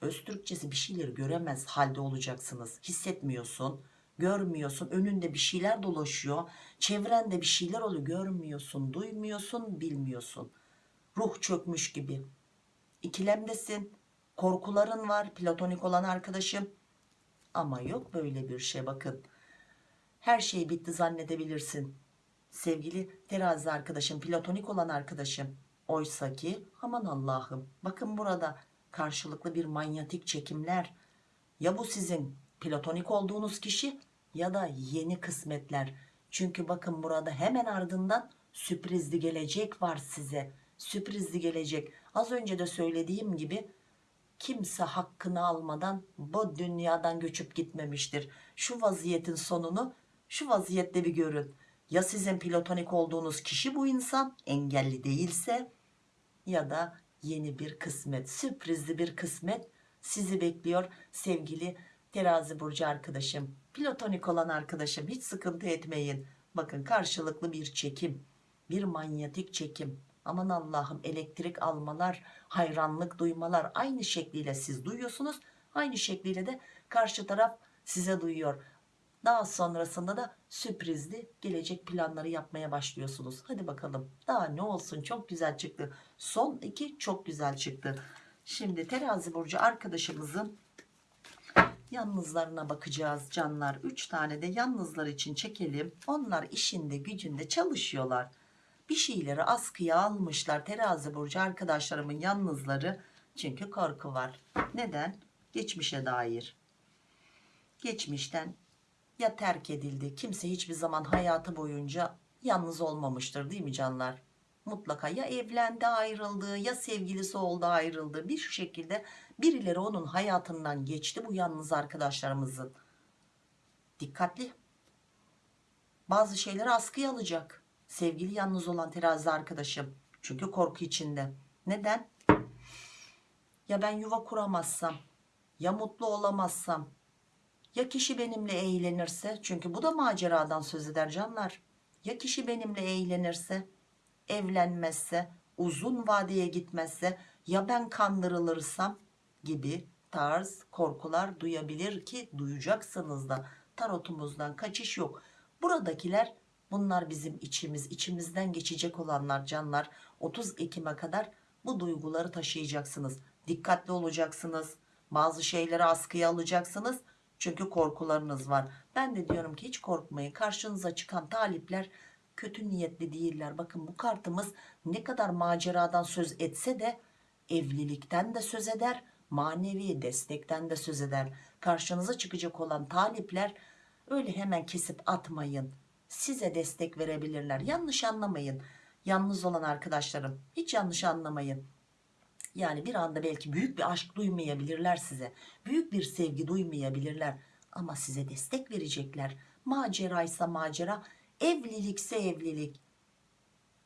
Speaker 1: öz Türkçesi bir şeyleri göremez halde olacaksınız. Hissetmiyorsun, görmüyorsun, önünde bir şeyler dolaşıyor, çevrende bir şeyler oluyor, görmüyorsun, duymuyorsun, bilmiyorsun. Ruh çökmüş gibi. İkilemdesin, korkuların var, platonik olan arkadaşım. Ama yok böyle bir şey bakın. Her şey bitti zannedebilirsin. Sevgili terazi arkadaşım, platonik olan arkadaşım. Oysa ki aman Allah'ım bakın burada karşılıklı bir manyetik çekimler. Ya bu sizin platonik olduğunuz kişi ya da yeni kısmetler. Çünkü bakın burada hemen ardından sürprizli gelecek var size. Sürprizli gelecek. Az önce de söylediğim gibi kimse hakkını almadan bu dünyadan göçüp gitmemiştir. Şu vaziyetin sonunu şu vaziyette bir görün. Ya sizin platonik olduğunuz kişi bu insan engelli değilse ya da yeni bir kısmet, sürprizli bir kısmet sizi bekliyor sevgili terazi burcu arkadaşım. Platonik olan arkadaşım hiç sıkıntı etmeyin. Bakın karşılıklı bir çekim, bir manyetik çekim. Aman Allah'ım elektrik almalar, hayranlık duymalar aynı şekliyle siz duyuyorsunuz. Aynı şekliyle de karşı taraf size duyuyor. Daha sonrasında da sürprizli gelecek planları yapmaya başlıyorsunuz. Hadi bakalım daha ne olsun çok güzel çıktı. Son iki çok güzel çıktı. Şimdi terazi burcu arkadaşımızın yalnızlarına bakacağız canlar. Üç tane de yalnızlar için çekelim. Onlar işinde gücünde çalışıyorlar. Bir şeyleri askıya almışlar. Terazi burcu arkadaşlarımın yalnızları. Çünkü korku var. Neden? Geçmişe dair. Geçmişten ya terk edildi. Kimse hiçbir zaman hayatı boyunca yalnız olmamıştır değil mi canlar? Mutlaka ya evlendi ayrıldı ya sevgilisi oldu ayrıldı. Bir şekilde birileri onun hayatından geçti bu yalnız arkadaşlarımızın. Dikkatli. Bazı şeyleri askıya alacak sevgili yalnız olan terazi arkadaşım. Çünkü korku içinde. Neden? Ya ben yuva kuramazsam ya mutlu olamazsam ya kişi benimle eğlenirse çünkü bu da maceradan söz eder canlar. Ya kişi benimle eğlenirse evlenmezse uzun vadeye gitmezse ya ben kandırılırsam gibi tarz korkular duyabilir ki duyacaksınız da. Tarotumuzdan kaçış yok. Buradakiler bunlar bizim içimiz. İçimizden geçecek olanlar canlar. 30 Ekim'e kadar bu duyguları taşıyacaksınız. Dikkatli olacaksınız. Bazı şeyleri askıya alacaksınız. Çünkü korkularınız var. Ben de diyorum ki hiç korkmayın. Karşınıza çıkan talipler kötü niyetli değiller. Bakın bu kartımız ne kadar maceradan söz etse de evlilikten de söz eder manevi destekten de söz eder. Karşınıza çıkacak olan talipler öyle hemen kesip atmayın size destek verebilirler. Yanlış anlamayın. Yalnız olan arkadaşlarım hiç yanlış anlamayın. Yani bir anda belki büyük bir aşk duymayabilirler size. Büyük bir sevgi duymayabilirler. Ama size destek verecekler. Maceraysa macera evlilikse evlilik.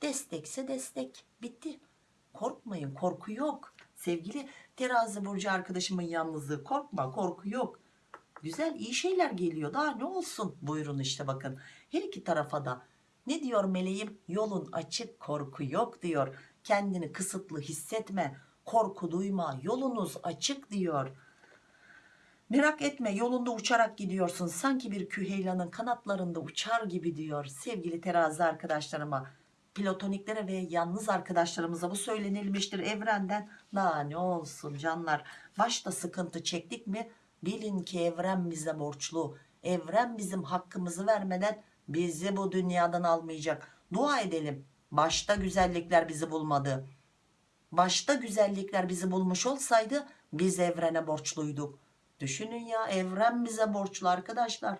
Speaker 1: Destekse destek. Bitti. Korkmayın korku yok. Sevgili terazi burcu arkadaşımın yalnızlığı korkma korku yok. Güzel iyi şeyler geliyor. Daha ne olsun? Buyurun işte bakın her iki tarafa da. Ne diyor meleğim? Yolun açık korku yok diyor. Kendini kısıtlı hissetme korku duyma yolunuz açık diyor. Merak etme yolunda uçarak gidiyorsun. Sanki bir küheylanın kanatlarında uçar gibi diyor sevgili terazi arkadaşlarıma. Platoniklere ve yalnız arkadaşlarımıza bu söylenilmiştir evrenden. Daha ne olsun canlar. Başta sıkıntı çektik mi? Bilin ki evren bize borçlu. Evren bizim hakkımızı vermeden bizi bu dünyadan almayacak. Dua edelim. Başta güzellikler bizi bulmadı. Başta güzellikler bizi bulmuş olsaydı biz evrene borçluyduk. Düşünün ya evren bize borçlu arkadaşlar.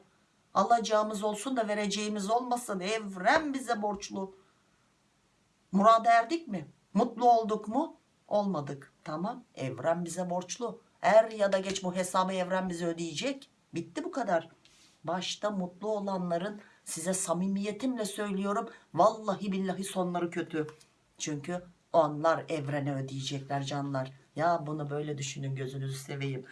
Speaker 1: Alacağımız olsun da vereceğimiz olmasın evren bize borçlu. Murada erdik mi? Mutlu olduk mu? Olmadık. Tamam evren bize borçlu. Er ya da geç bu hesabı evren bize ödeyecek. Bitti bu kadar. Başta mutlu olanların size samimiyetimle söylüyorum vallahi billahi sonları kötü. Çünkü onlar evrene ödeyecekler canlar. Ya bunu böyle düşünün gözünüzü seveyim.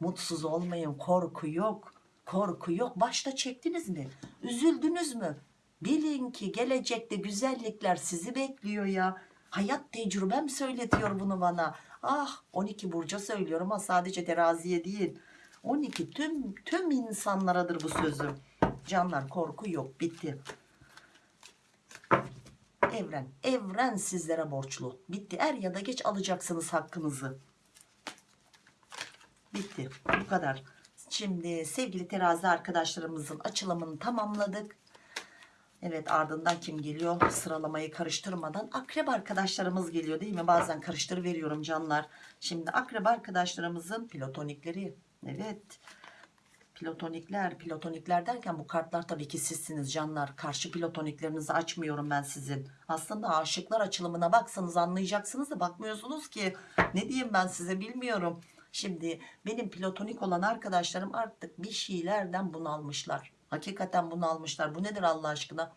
Speaker 1: Mutsuz olmayın korku yok korku yok. Başta çektiniz mi? Üzüldünüz mü? Bilin ki gelecekte güzellikler sizi bekliyor ya. Hayat tecrübem söyletiyor bunu bana. Ah 12 burca söylüyorum ama sadece teraziye değil. 12 tüm tüm insanlaradır bu sözüm canlar korku yok bitti. Evren evren sizlere borçlu. Bitti. Er ya da geç alacaksınız hakkınızı. Bitti. Bu kadar. Şimdi sevgili terazi arkadaşlarımızın açılımını tamamladık. Evet ardından kim geliyor? Sıralamayı karıştırmadan akrep arkadaşlarımız geliyor değil mi? Bazen karıştır veriyorum canlar. Şimdi akrep arkadaşlarımızın platonikleri. Evet platonikler platonikler derken bu kartlar tabii ki sizsiniz canlar. Karşı platoniklerinizi açmıyorum ben sizin. Aslında aşıklar açılımına baksanız anlayacaksınız da bakmıyorsunuz ki. Ne diyeyim ben size bilmiyorum. Şimdi benim platonik olan arkadaşlarım artık bir şeylerden bunalmışlar. Hakikaten bunalmışlar. Bu nedir Allah aşkına?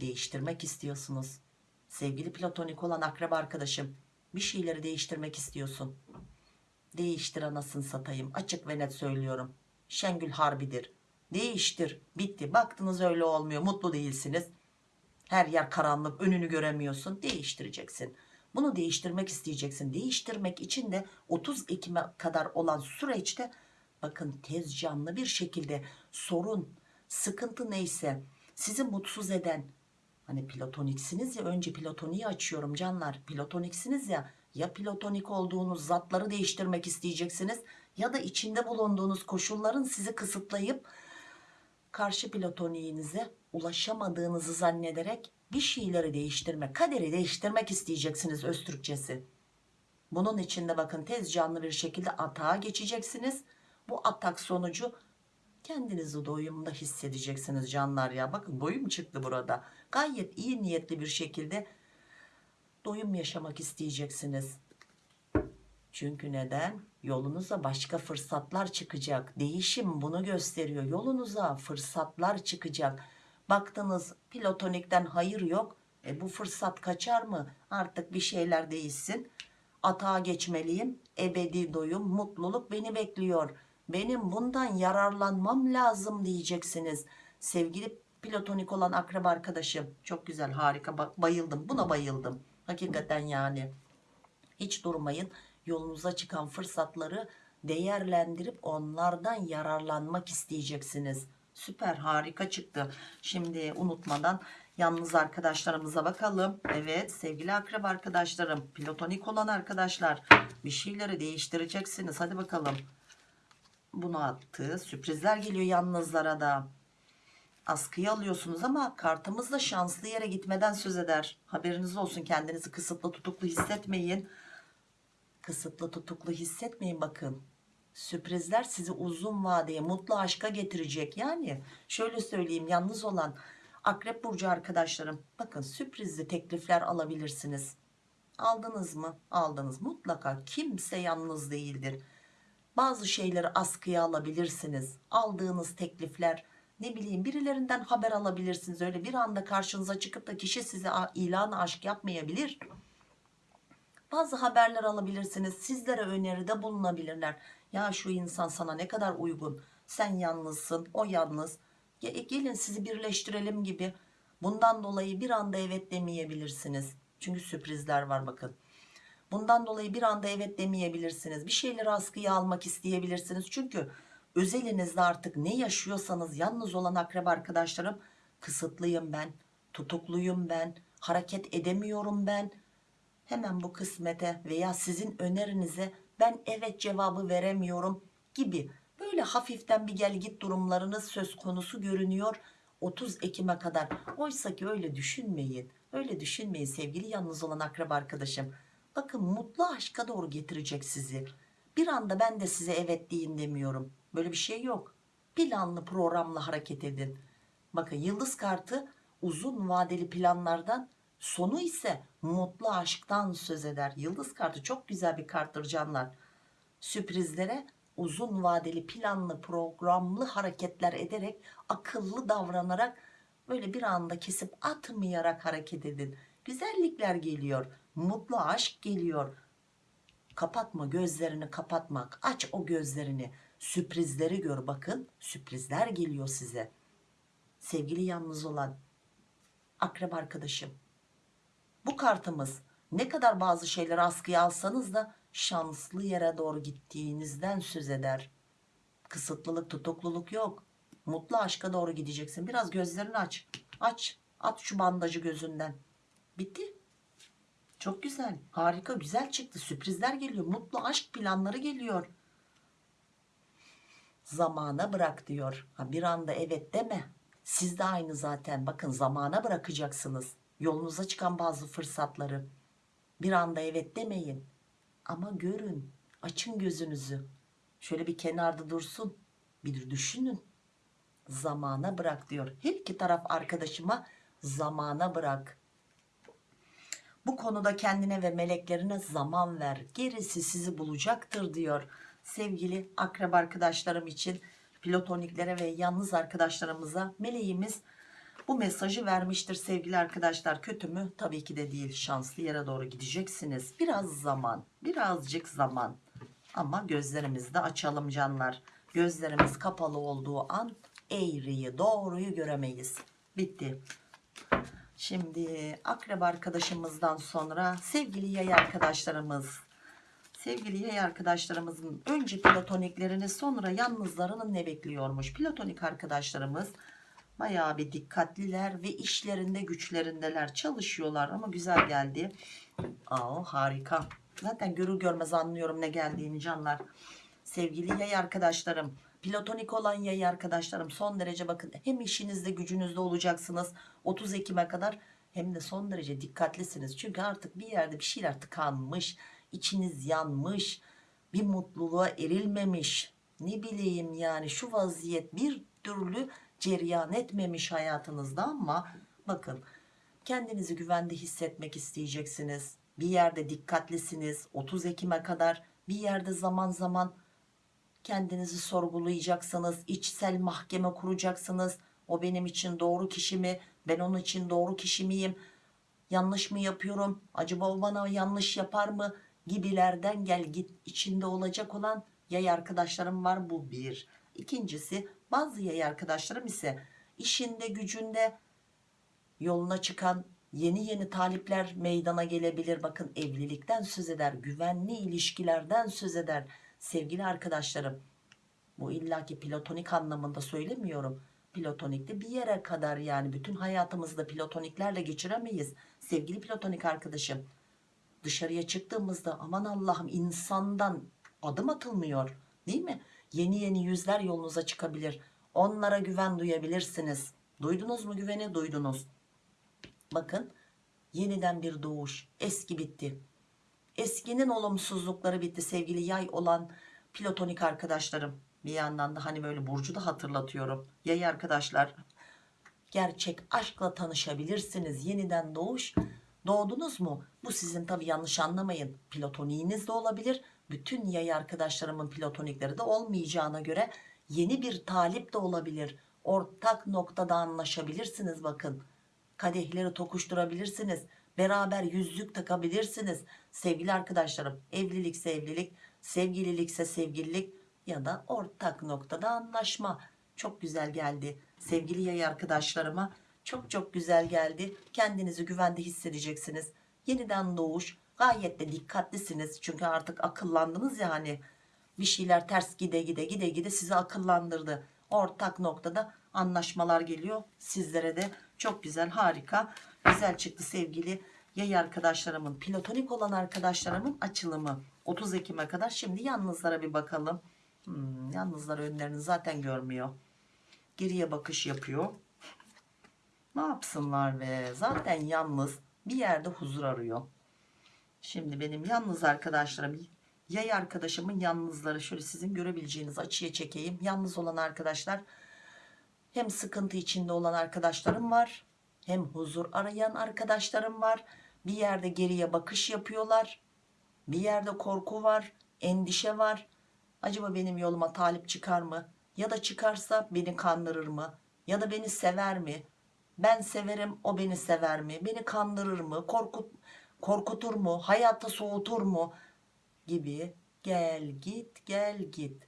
Speaker 1: Değiştirmek istiyorsunuz. Sevgili platonik olan akrep arkadaşım bir şeyleri değiştirmek istiyorsun. Değiştir anasını satayım. Açık ve net söylüyorum Şengül harbidir. Değiştir. Bitti. Baktınız öyle olmuyor. Mutlu değilsiniz. Her yer karanlık. Önünü göremiyorsun. Değiştireceksin. Bunu değiştirmek isteyeceksin. Değiştirmek için de 30 Ekim'e kadar olan süreçte bakın tez canlı bir şekilde sorun, sıkıntı neyse sizi mutsuz eden hani platoniksiniz ya önce platoniği açıyorum canlar. Platoniksiniz ya ya platonik olduğunuz zatları değiştirmek isteyeceksiniz ya da içinde bulunduğunuz koşulların sizi kısıtlayıp karşı platoniğinize ulaşamadığınızı zannederek bir şeyleri değiştirme kaderi değiştirmek isteyeceksiniz öz Türkçesi. Bunun içinde bakın tez canlı bir şekilde atağa geçeceksiniz. Bu atak sonucu kendinizi doyumda hissedeceksiniz canlar ya. Bakın doyum çıktı burada. Gayet iyi niyetli bir şekilde doyum yaşamak isteyeceksiniz. Çünkü neden yolunuza başka fırsatlar çıkacak. Değişim bunu gösteriyor. Yolunuza fırsatlar çıkacak. Baktınız platonikten hayır yok. E bu fırsat kaçar mı? Artık bir şeyler değişsin. Atağa geçmeliyim. Ebedi doyum mutluluk beni bekliyor. Benim bundan yararlanmam lazım diyeceksiniz. Sevgili platonik olan akraba arkadaşım. Çok güzel harika. Bayıldım. Buna bayıldım. Hakikaten yani. Hiç durmayın yolunuza çıkan fırsatları değerlendirip onlardan yararlanmak isteyeceksiniz. Süper harika çıktı. Şimdi unutmadan yalnız arkadaşlarımıza bakalım. Evet sevgili akraba arkadaşlarım platonik olan arkadaşlar bir şeyleri değiştireceksiniz. Hadi bakalım. Bunu attı. Sürprizler geliyor yalnızlara da. Askıya alıyorsunuz ama kartımız da şanslı yere gitmeden söz eder. Haberiniz olsun kendinizi kısıtlı tutuklu hissetmeyin kısıtlı tutuklu hissetmeyin bakın. Sürprizler sizi uzun vadeye mutlu aşka getirecek. Yani şöyle söyleyeyim yalnız olan akrep burcu arkadaşlarım bakın sürprizli teklifler alabilirsiniz. Aldınız mı? Aldınız. Mutlaka kimse yalnız değildir. Bazı şeyleri askıya alabilirsiniz. Aldığınız teklifler ne bileyim birilerinden haber alabilirsiniz. Öyle bir anda karşınıza çıkıp da kişi size ilan aşk yapmayabilir bazı haberler alabilirsiniz sizlere öneride bulunabilirler. Ya şu insan sana ne kadar uygun sen yalnızsın o yalnız. Ge- gelin sizi birleştirelim gibi. Bundan dolayı bir anda evet demeyebilirsiniz. Çünkü sürprizler var bakın. Bundan dolayı bir anda evet demeyebilirsiniz. Bir şeyleri askıya almak isteyebilirsiniz. Çünkü özelinizde artık ne yaşıyorsanız yalnız olan akraba arkadaşlarım kısıtlıyım ben tutukluyum ben hareket edemiyorum ben hemen bu kısmete veya sizin önerinize ben evet cevabı veremiyorum gibi böyle hafiften bir gel git durumlarınız söz konusu görünüyor 30 Ekim'e kadar. Oysa ki öyle düşünmeyin öyle düşünmeyin sevgili yalnız olan akraba arkadaşım. Bakın mutlu aşka doğru getirecek sizi. Bir anda ben de size evet deyin demiyorum. Böyle bir şey yok. Planlı programla hareket edin. Bakın yıldız kartı uzun vadeli planlardan sonu ise mutlu aşktan söz eder. Yıldız kartı çok güzel bir karttır canlar. Sürprizlere uzun vadeli planlı programlı hareketler ederek akıllı davranarak böyle bir anda kesip atmayarak hareket edin. Güzellikler geliyor mutlu aşk geliyor. Kapatma gözlerini kapatmak. Aç o gözlerini. Sürprizleri gör bakın sürprizler geliyor size. Sevgili yalnız olan akrep arkadaşım bu kartımız ne kadar bazı şeyleri askıya alsanız da şanslı yere doğru gittiğinizden söz eder. Kısıtlılık tutukluluk yok. Mutlu aşka doğru gideceksin. Biraz gözlerini aç. Aç. At şu bandajı gözünden. Bitti. Çok güzel. Harika. Güzel çıktı. Sürprizler geliyor. Mutlu aşk planları geliyor. Zamana bırak diyor. Ha, bir anda evet deme. Siz de aynı zaten. Bakın zamana bırakacaksınız yolunuza çıkan bazı fırsatları. Bir anda evet demeyin. Ama görün açın gözünüzü. Şöyle bir kenarda dursun bir düşünün. Zamana bırak diyor. Her iki taraf arkadaşıma zamana bırak. Bu konuda kendine ve meleklerine zaman ver. Gerisi sizi bulacaktır diyor. Sevgili akrab arkadaşlarım için plotoniklere ve yalnız arkadaşlarımıza meleğimiz bu mesajı vermiştir sevgili arkadaşlar. Kötü mü? Tabii ki de değil. Şanslı yere doğru gideceksiniz. Biraz zaman birazcık zaman. Ama gözlerimizi de açalım canlar. Gözlerimiz kapalı olduğu an eğriyi doğruyu göremeyiz. Bitti. Şimdi akrep arkadaşımızdan sonra sevgili yay arkadaşlarımız. Sevgili yay arkadaşlarımızın önce platoniklerini sonra yalnızlarını ne bekliyormuş? Platonik arkadaşlarımız bayağı bir dikkatliler ve işlerinde güçlerindeler. Çalışıyorlar ama güzel geldi. Aa, harika. Zaten görür görmez anlıyorum ne geldiğini canlar. Sevgili yay arkadaşlarım platonik olan yay arkadaşlarım son derece bakın hem işinizde gücünüzde olacaksınız. 30 Ekim'e kadar hem de son derece dikkatlisiniz. Çünkü artık bir yerde bir şeyler tıkanmış, içiniz yanmış, bir mutluluğa erilmemiş. Ne bileyim yani şu vaziyet bir türlü cereyan etmemiş hayatınızda ama bakın kendinizi güvende hissetmek isteyeceksiniz. Bir yerde dikkatlisiniz. 30 Ekim'e kadar bir yerde zaman zaman kendinizi sorgulayacaksınız. içsel mahkeme kuracaksınız. O benim için doğru kişi mi? Ben onun için doğru kişi miyim? Yanlış mı yapıyorum? Acaba o bana yanlış yapar mı? Gibilerden gel git içinde olacak olan yay arkadaşlarım var bu bir. İkincisi bazı yay arkadaşlarım ise işinde gücünde yoluna çıkan yeni yeni talipler meydana gelebilir. Bakın evlilikten söz eder, güvenli ilişkilerden söz eder. Sevgili arkadaşlarım bu illaki platonik anlamında söylemiyorum. Platonikte bir yere kadar yani bütün hayatımızda platoniklerle geçiremeyiz. Sevgili platonik arkadaşım dışarıya çıktığımızda aman Allah'ım insandan adım atılmıyor değil mi? Yeni yeni yüzler yolunuza çıkabilir. Onlara güven duyabilirsiniz. Duydunuz mu güveni? Duydunuz. Bakın yeniden bir doğuş. Eski bitti. Eskinin olumsuzlukları bitti sevgili yay olan platonik arkadaşlarım. Bir yandan da hani böyle Burcu da hatırlatıyorum. Yay arkadaşlar gerçek aşkla tanışabilirsiniz. Yeniden doğuş. Doğdunuz mu? Bu sizin tabi yanlış anlamayın. Platoniğiniz de olabilir. Bütün yay arkadaşlarımın platonikleri de olmayacağına göre yeni bir talip de olabilir. Ortak noktada anlaşabilirsiniz bakın. Kadehleri tokuşturabilirsiniz. Beraber yüzlük takabilirsiniz. Sevgili arkadaşlarım evlilikse evlilik, sevgililikse sevgililik ya da ortak noktada anlaşma. Çok güzel geldi. Sevgili yay arkadaşlarıma çok çok güzel geldi. Kendinizi güvende hissedeceksiniz. Yeniden doğuş. Gayet de dikkatlisiniz. Çünkü artık akıllandınız ya hani. Bir şeyler ters gide gide gide gide sizi akıllandırdı. Ortak noktada anlaşmalar geliyor. Sizlere de çok güzel harika güzel çıktı sevgili yay arkadaşlarımın platonik olan arkadaşlarımın açılımı. 30 Ekim'e kadar. Şimdi yalnızlara bir bakalım. Hmm, yalnızlar önlerini zaten görmüyor. Geriye bakış yapıyor. Ne yapsınlar ve zaten yalnız bir yerde huzur arıyor şimdi benim yalnız arkadaşlarım yay arkadaşımın yalnızları şöyle sizin görebileceğiniz açıya çekeyim. Yalnız olan arkadaşlar hem sıkıntı içinde olan arkadaşlarım var hem huzur arayan arkadaşlarım var. Bir yerde geriye bakış yapıyorlar bir yerde korku var endişe var. Acaba benim yoluma talip çıkar mı? Ya da çıkarsa beni kandırır mı? Ya da beni sever mi? Ben severim o beni sever mi? Beni kandırır mı? Korkut korkutur mu? Hayatta soğutur mu? Gibi. Gel git gel git.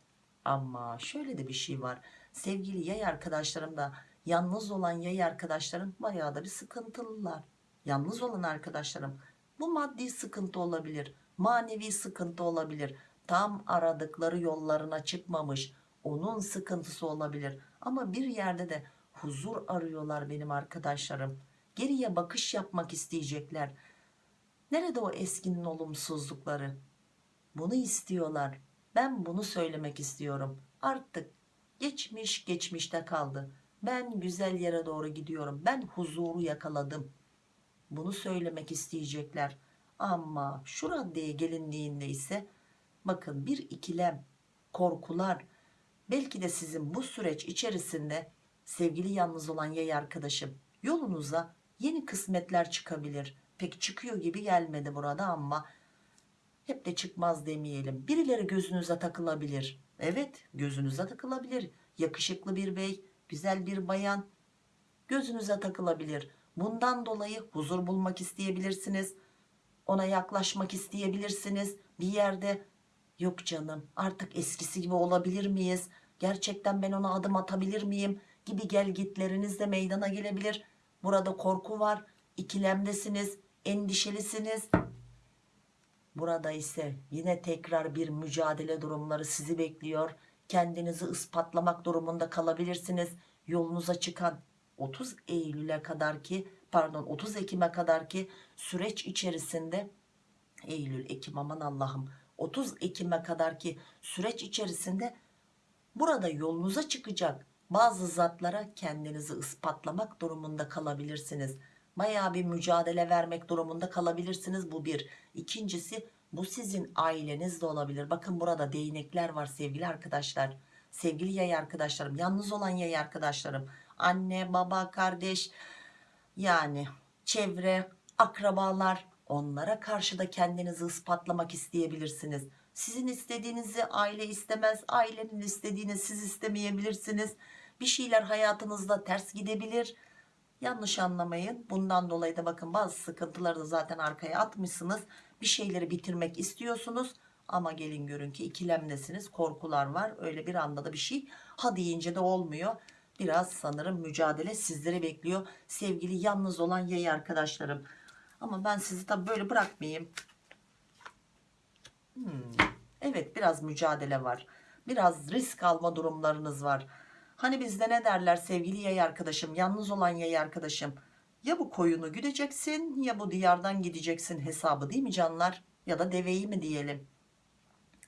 Speaker 1: Ama şöyle de bir şey var. Sevgili yay arkadaşlarım da yalnız olan yay arkadaşlarım bayağı da bir sıkıntılılar. Yalnız olan arkadaşlarım bu maddi sıkıntı olabilir manevi sıkıntı olabilir. Tam aradıkları yollarına çıkmamış onun sıkıntısı olabilir. Ama bir yerde de huzur arıyorlar benim arkadaşlarım. Geriye bakış yapmak isteyecekler nerede o eskinin olumsuzlukları? Bunu istiyorlar. Ben bunu söylemek istiyorum. Artık geçmiş geçmişte kaldı. Ben güzel yere doğru gidiyorum. Ben huzuru yakaladım. Bunu söylemek isteyecekler. Ama şu raddeye gelindiğinde ise bakın bir ikilem korkular belki de sizin bu süreç içerisinde sevgili yalnız olan yay arkadaşım yolunuza yeni kısmetler çıkabilir pek çıkıyor gibi gelmedi burada ama hep de çıkmaz demeyelim. Birileri gözünüze takılabilir. Evet gözünüze takılabilir. Yakışıklı bir bey güzel bir bayan gözünüze takılabilir. Bundan dolayı huzur bulmak isteyebilirsiniz ona yaklaşmak isteyebilirsiniz. Bir yerde yok canım artık eskisi gibi olabilir miyiz? Gerçekten ben ona adım atabilir miyim? gibi gelgitleriniz de meydana gelebilir. Burada korku var ikilemdesiniz endişelisiniz. Burada ise yine tekrar bir mücadele durumları sizi bekliyor. Kendinizi ispatlamak durumunda kalabilirsiniz. Yolunuza çıkan 30 Eylül'e kadar ki pardon 30 Ekim'e kadar ki süreç içerisinde Eylül Ekim aman Allah'ım 30 Ekim'e kadar ki süreç içerisinde burada yolunuza çıkacak bazı zatlara kendinizi ispatlamak durumunda kalabilirsiniz Bayağı bir mücadele vermek durumunda kalabilirsiniz. Bu bir. İkincisi bu sizin aileniz de olabilir. Bakın burada değnekler var sevgili arkadaşlar. Sevgili yay arkadaşlarım. Yalnız olan yay arkadaşlarım. Anne, baba, kardeş yani çevre, akrabalar onlara karşı da kendinizi ispatlamak isteyebilirsiniz. Sizin istediğinizi aile istemez, ailenin istediğini siz istemeyebilirsiniz. Bir şeyler hayatınızda ters gidebilir. Yanlış anlamayın. Bundan dolayı da bakın bazı sıkıntıları da zaten arkaya atmışsınız. Bir şeyleri bitirmek istiyorsunuz. Ama gelin görün ki ikilemdesiniz. Korkular var. Öyle bir anda da bir şey ha deyince de olmuyor. Biraz sanırım mücadele sizleri bekliyor. Sevgili yalnız olan yay arkadaşlarım. Ama ben sizi tabi böyle bırakmayayım. Hmm, Evet biraz mücadele var. Biraz risk alma durumlarınız var. Hani bizde ne derler sevgili yay arkadaşım, yalnız olan yay arkadaşım. Ya bu koyunu güdeceksin ya bu diyardan gideceksin hesabı değil mi canlar? Ya da deveyi mi diyelim?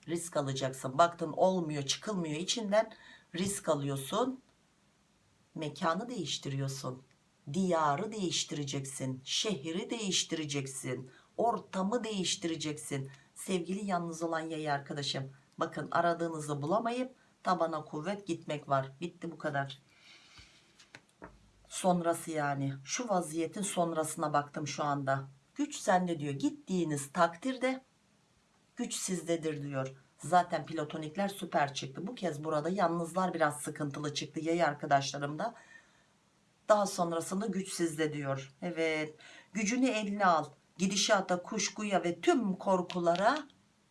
Speaker 1: Risk alacaksın. Baktın olmuyor çıkılmıyor içinden risk alıyorsun. Mekanı değiştiriyorsun. Diyarı değiştireceksin. Şehri değiştireceksin. Ortamı değiştireceksin. Sevgili yalnız olan yay arkadaşım. Bakın aradığınızı bulamayıp tabana kuvvet gitmek var. Bitti bu kadar. Sonrası yani. Şu vaziyetin sonrasına baktım şu anda. Güç sende diyor. Gittiğiniz takdirde güç sizdedir diyor. Zaten platonikler süper çıktı. Bu kez burada yalnızlar biraz sıkıntılı çıktı. Yay arkadaşlarım da. Daha sonrasında güç sizde diyor. Evet. Gücünü eline al. Gidişata, kuşkuya ve tüm korkulara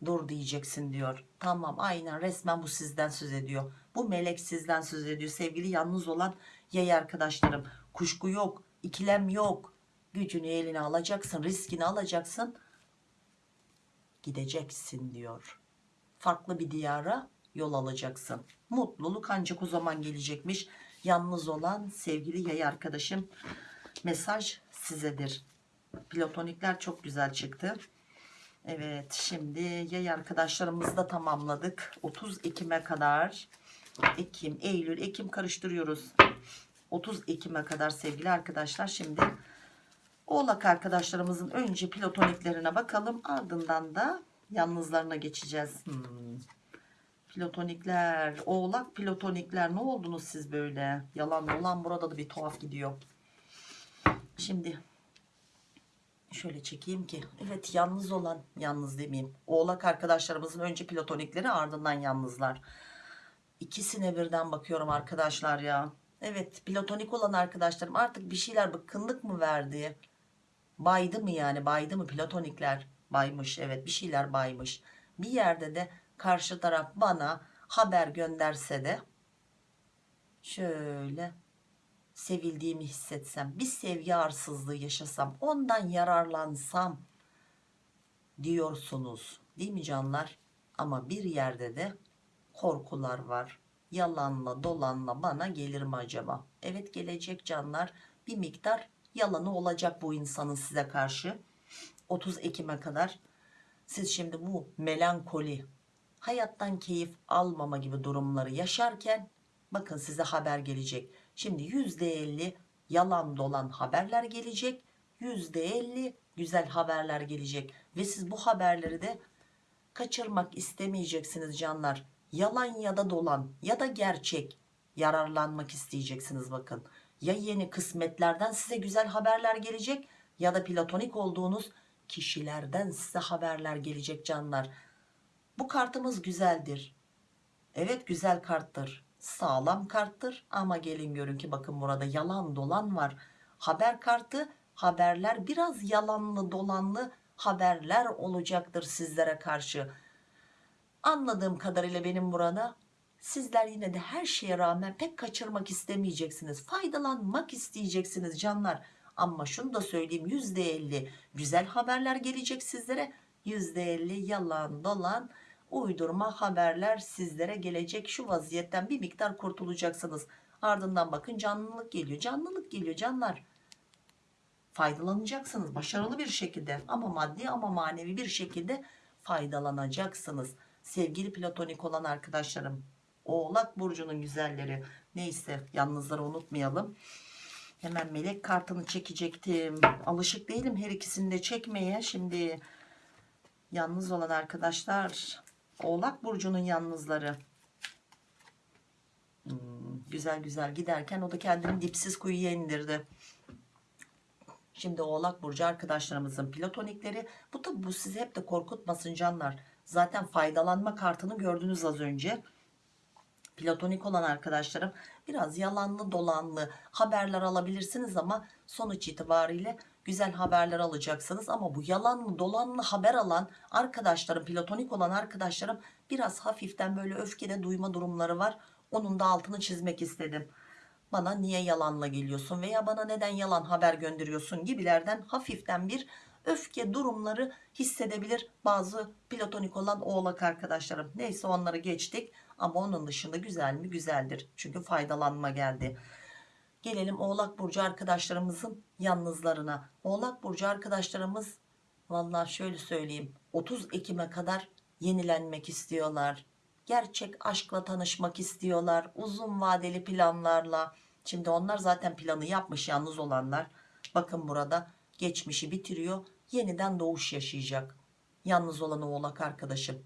Speaker 1: dur diyeceksin diyor. Tamam aynen resmen bu sizden söz ediyor. Bu melek sizden söz ediyor. Sevgili yalnız olan yay arkadaşlarım. Kuşku yok, ikilem yok. Gücünü eline alacaksın, riskini alacaksın. Gideceksin diyor. Farklı bir diyara yol alacaksın. Mutluluk ancak o zaman gelecekmiş. Yalnız olan sevgili yay arkadaşım mesaj sizedir. Platonikler çok güzel çıktı. Evet şimdi yay arkadaşlarımızı da tamamladık. 30 Ekim'e kadar Ekim, Eylül, Ekim karıştırıyoruz. 30 Ekim'e kadar sevgili arkadaşlar. Şimdi Oğlak arkadaşlarımızın önce platoniklerine bakalım. Ardından da yalnızlarına geçeceğiz. Hmm. Platonikler, oğlak platonikler ne oldunuz siz böyle? Yalan dolan burada da bir tuhaf gidiyor. Şimdi şöyle çekeyim ki evet yalnız olan yalnız demeyeyim. Oğlak arkadaşlarımızın önce platonikleri ardından yalnızlar. İkisine birden bakıyorum arkadaşlar ya. Evet platonik olan arkadaşlarım artık bir şeyler bıkkınlık mı verdi? Baydı mı yani baydı mı? Platonikler baymış evet bir şeyler baymış. Bir yerde de karşı taraf bana haber gönderse de şöyle sevildiğimi hissetsem bir sevgi arsızlığı yaşasam ondan yararlansam diyorsunuz. Değil mi canlar? Ama bir yerde de korkular var. Yalanla dolanla bana gelir mi acaba? Evet gelecek canlar. Bir miktar yalanı olacak bu insanın size karşı. 30 Ekim'e kadar. Siz şimdi bu melankoli hayattan keyif almama gibi durumları yaşarken bakın size haber gelecek Şimdi %50 yalan dolan haberler gelecek. %50 güzel haberler gelecek. Ve siz bu haberleri de kaçırmak istemeyeceksiniz canlar. Yalan ya da dolan ya da gerçek yararlanmak isteyeceksiniz bakın. Ya yeni kısmetlerden size güzel haberler gelecek ya da platonik olduğunuz kişilerden size haberler gelecek canlar. Bu kartımız güzeldir. Evet güzel karttır sağlam karttır. Ama gelin görün ki bakın burada yalan dolan var. Haber kartı haberler biraz yalanlı dolanlı haberler olacaktır sizlere karşı. Anladığım kadarıyla benim burada sizler yine de her şeye rağmen pek kaçırmak istemeyeceksiniz faydalanmak isteyeceksiniz canlar. Ama şunu da söyleyeyim %50 güzel haberler gelecek sizlere %50 yalan dolan uydurma haberler sizlere gelecek. Şu vaziyetten bir miktar kurtulacaksınız. Ardından bakın canlılık geliyor. Canlılık geliyor canlar. Faydalanacaksınız başarılı bir şekilde ama maddi ama manevi bir şekilde faydalanacaksınız. Sevgili platonik olan arkadaşlarım oğlak burcunun güzelleri. Neyse yalnızları unutmayalım. Hemen melek kartını çekecektim. Alışık değilim her ikisini de çekmeye. Şimdi yalnız olan arkadaşlar Oğlak Burcu'nun yalnızları. Hmm, güzel güzel giderken o da kendini dipsiz kuyuya indirdi. Şimdi Oğlak Burcu arkadaşlarımızın platonikleri. Bu tabi bu sizi hep de korkutmasın canlar. Zaten faydalanma kartını gördünüz az önce. Platonik olan arkadaşlarım biraz yalanlı dolanlı haberler alabilirsiniz ama sonuç itibariyle güzel haberler alacaksınız. Ama bu yalanlı dolanlı haber alan arkadaşlarım platonik olan arkadaşlarım biraz hafiften böyle öfkede duyma durumları var. Onun da altını çizmek istedim bana niye yalanla geliyorsun veya bana neden yalan haber gönderiyorsun gibilerden hafiften bir öfke durumları hissedebilir bazı platonik olan oğlak arkadaşlarım. Neyse onları geçtik ama onun dışında güzel mi güzeldir. Çünkü faydalanma geldi. Gelelim oğlak burcu arkadaşlarımızın yalnızlarına. Oğlak burcu arkadaşlarımız vallahi şöyle söyleyeyim 30 Ekim'e kadar yenilenmek istiyorlar. Gerçek aşkla tanışmak istiyorlar. Uzun vadeli planlarla. Şimdi onlar zaten planı yapmış yalnız olanlar. Bakın burada geçmişi bitiriyor. Yeniden doğuş yaşayacak. Yalnız olan oğlak arkadaşım.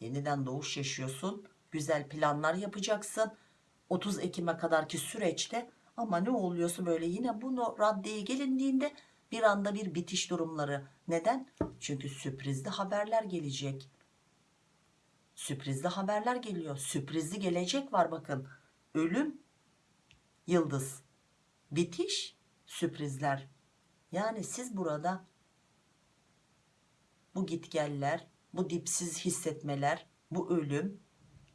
Speaker 1: Yeniden doğuş yaşıyorsun. Güzel planlar yapacaksın. 30 Ekim'e kadarki süreçte ama ne oluyorsa böyle yine bunu raddeye gelindiğinde bir anda bir bitiş durumları. Neden? Çünkü sürprizli haberler gelecek. Sürprizli haberler geliyor. Sürprizli gelecek var bakın. Ölüm, yıldız. Bitiş, sürprizler. Yani siz burada bu gitgeller, bu dipsiz hissetmeler, bu ölüm,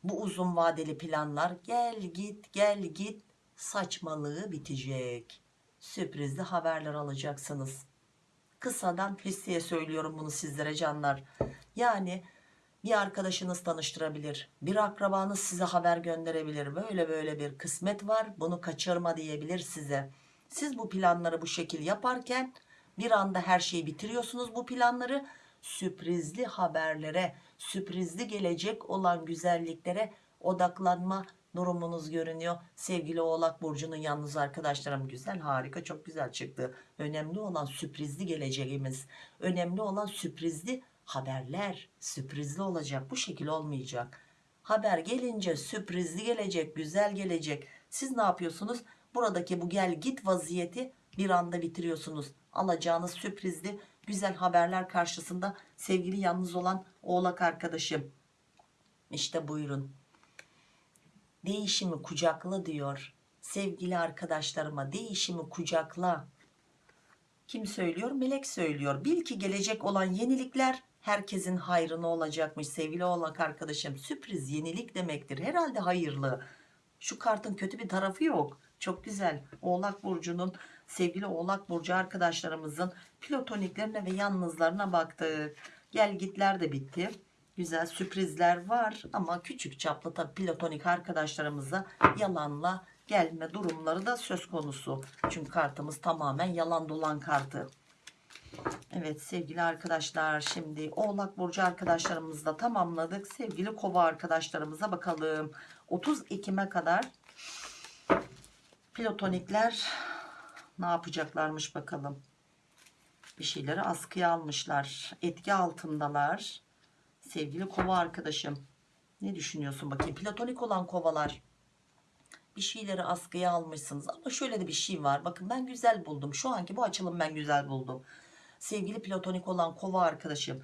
Speaker 1: bu uzun vadeli planlar gel git gel git saçmalığı bitecek. Sürprizli haberler alacaksınız. Kısadan hisseye söylüyorum bunu sizlere canlar. Yani bir arkadaşınız tanıştırabilir. Bir akrabanız size haber gönderebilir. Böyle böyle bir kısmet var bunu kaçırma diyebilir size. Siz bu planları bu şekil yaparken bir anda her şeyi bitiriyorsunuz bu planları. Sürprizli haberlere, sürprizli gelecek olan güzelliklere odaklanma durumunuz görünüyor. Sevgili Oğlak Burcu'nun yalnız arkadaşlarım güzel harika çok güzel çıktı. Önemli olan sürprizli geleceğimiz. Önemli olan sürprizli haberler. Sürprizli olacak bu şekil olmayacak. Haber gelince sürprizli gelecek güzel gelecek. Siz ne yapıyorsunuz? Buradaki bu gel git vaziyeti bir anda bitiriyorsunuz. Alacağınız sürprizli güzel haberler karşısında sevgili yalnız olan oğlak arkadaşım. İşte buyurun. Değişimi kucakla diyor. Sevgili arkadaşlarıma değişimi kucakla. Kim söylüyor? Melek söylüyor. Bil ki gelecek olan yenilikler herkesin hayrına olacakmış sevgili oğlak arkadaşım. Sürpriz yenilik demektir. Herhalde hayırlı. Şu kartın kötü bir tarafı yok. Çok güzel. Oğlak burcunun sevgili oğlak burcu arkadaşlarımızın platoniklerine ve yalnızlarına baktık gel gitler de bitti güzel sürprizler var ama küçük çaplı tabi platonik arkadaşlarımıza yalanla gelme durumları da söz konusu. Çünkü kartımız tamamen yalan dolan kartı. Evet sevgili arkadaşlar şimdi oğlak burcu arkadaşlarımızla tamamladık. Sevgili kova arkadaşlarımıza bakalım. 30 Ekim'e kadar platonikler ne yapacaklarmış bakalım. Bir şeyleri askıya almışlar. Etki altındalar. Sevgili kova arkadaşım ne düşünüyorsun bakayım? Platonik olan kovalar bir şeyleri askıya almışsınız. Ama şöyle de bir şey var. Bakın ben güzel buldum. Şu anki bu açılım ben güzel buldum. Sevgili platonik olan kova arkadaşım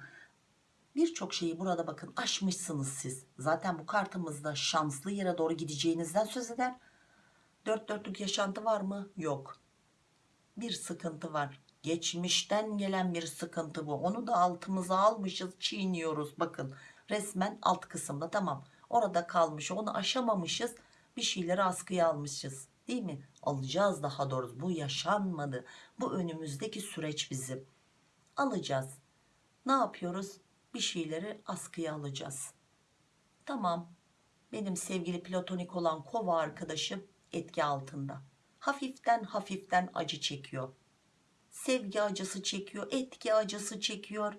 Speaker 1: birçok şeyi burada bakın aşmışsınız siz. Zaten bu kartımızda şanslı yere doğru gideceğinizden söz eder. Dört dörtlük yaşantı var mı? Yok. Bir sıkıntı var geçmişten gelen bir sıkıntı bu. Onu da altımıza almışız çiğniyoruz. Bakın resmen alt kısımda tamam. Orada kalmış onu aşamamışız. Bir şeyleri askıya almışız. Değil mi? Alacağız daha doğrusu. Bu yaşanmadı. Bu önümüzdeki süreç bizim. Alacağız. Ne yapıyoruz? Bir şeyleri askıya alacağız. Tamam. Benim sevgili platonik olan kova arkadaşım etki altında. Hafiften hafiften acı çekiyor sevgi acısı çekiyor etki acısı çekiyor.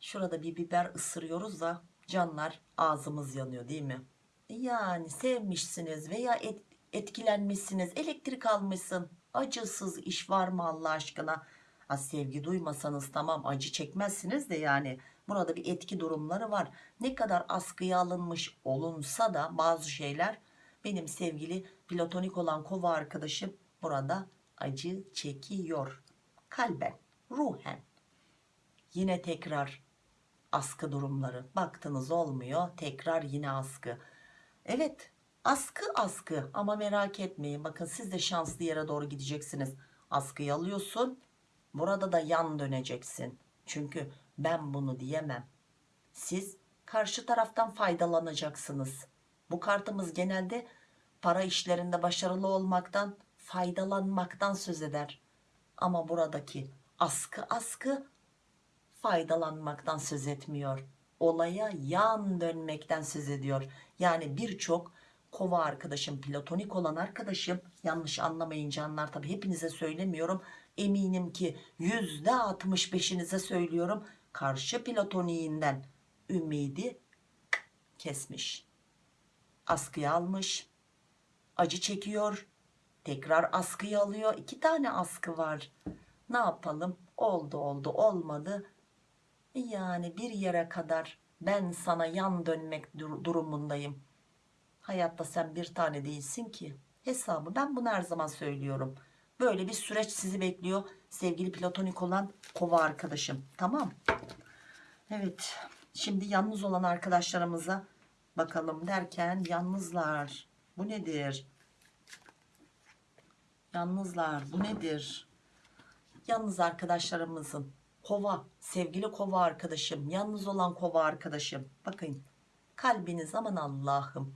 Speaker 1: Şurada bir biber ısırıyoruz da canlar ağzımız yanıyor değil mi? Yani sevmişsiniz veya et, etkilenmişsiniz elektrik almışsın. Acısız iş var mı Allah aşkına? Ha, sevgi duymasanız tamam acı çekmezsiniz de yani. Burada bir etki durumları var. Ne kadar askıya alınmış olunsa da bazı şeyler benim sevgili platonik olan kova arkadaşım burada acı çekiyor. Kalben ruhen. Yine tekrar askı durumları. Baktınız olmuyor tekrar yine askı. Evet askı askı ama merak etmeyin. Bakın siz de şanslı yere doğru gideceksiniz. Askıyı alıyorsun burada da yan döneceksin. Çünkü ben bunu diyemem. Siz karşı taraftan faydalanacaksınız. Bu kartımız genelde para işlerinde başarılı olmaktan faydalanmaktan söz eder. Ama buradaki askı askı faydalanmaktan söz etmiyor. Olaya yan dönmekten söz ediyor. Yani birçok kova arkadaşım platonik olan arkadaşım yanlış anlamayın canlar tabi hepinize söylemiyorum. Eminim ki yüzde 65'inize söylüyorum. Karşı platoniğinden ümidi kesmiş. Askıya almış acı çekiyor tekrar askıyı alıyor. İki tane askı var. Ne yapalım? Oldu oldu olmadı. Yani bir yere kadar ben sana yan dönmek dur- durumundayım. Hayatta sen bir tane değilsin ki. Hesabı ben bunu her zaman söylüyorum. Böyle bir süreç sizi bekliyor sevgili platonik olan kova arkadaşım. Tamam. Evet. Şimdi yalnız olan arkadaşlarımıza bakalım derken yalnızlar. Bu nedir yalnızlar bu nedir? Yalnız arkadaşlarımızın kova sevgili kova arkadaşım yalnız olan kova arkadaşım. Bakın kalbiniz aman Allah'ım.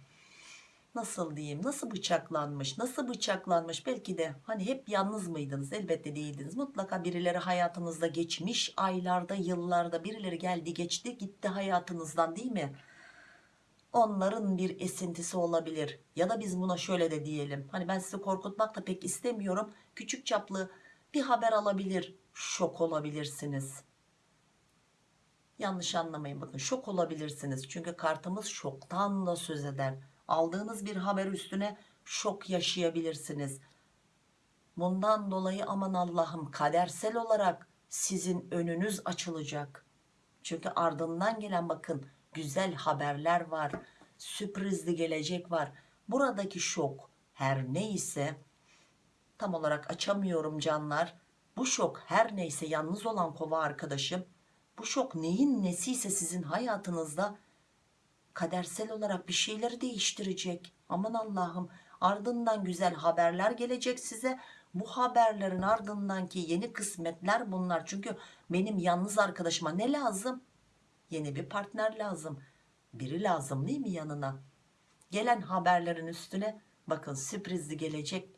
Speaker 1: Nasıl diyeyim nasıl bıçaklanmış nasıl bıçaklanmış? Belki de hani hep yalnız mıydınız? Elbette değildiniz. Mutlaka birileri hayatınızda geçmiş aylarda yıllarda birileri geldi geçti gitti hayatınızdan değil mi onların bir esintisi olabilir. Ya da biz buna şöyle de diyelim. Hani ben sizi korkutmak da pek istemiyorum. Küçük çaplı bir haber alabilir. Şok olabilirsiniz. Yanlış anlamayın bakın. Şok olabilirsiniz. Çünkü kartımız şoktan da söz eder. Aldığınız bir haber üstüne şok yaşayabilirsiniz. Bundan dolayı aman Allah'ım kadersel olarak sizin önünüz açılacak. Çünkü ardından gelen bakın güzel haberler var sürprizli gelecek var. Buradaki şok her neyse tam olarak açamıyorum canlar. Bu şok her neyse yalnız olan kova arkadaşım. Bu şok neyin nesiyse sizin hayatınızda kadersel olarak bir şeyleri değiştirecek. Aman Allah'ım ardından güzel haberler gelecek size. Bu haberlerin ardından ki yeni kısmetler bunlar. Çünkü benim yalnız arkadaşıma ne lazım yeni bir partner lazım. Biri lazım değil mi yanına? Gelen haberlerin üstüne bakın sürprizli gelecek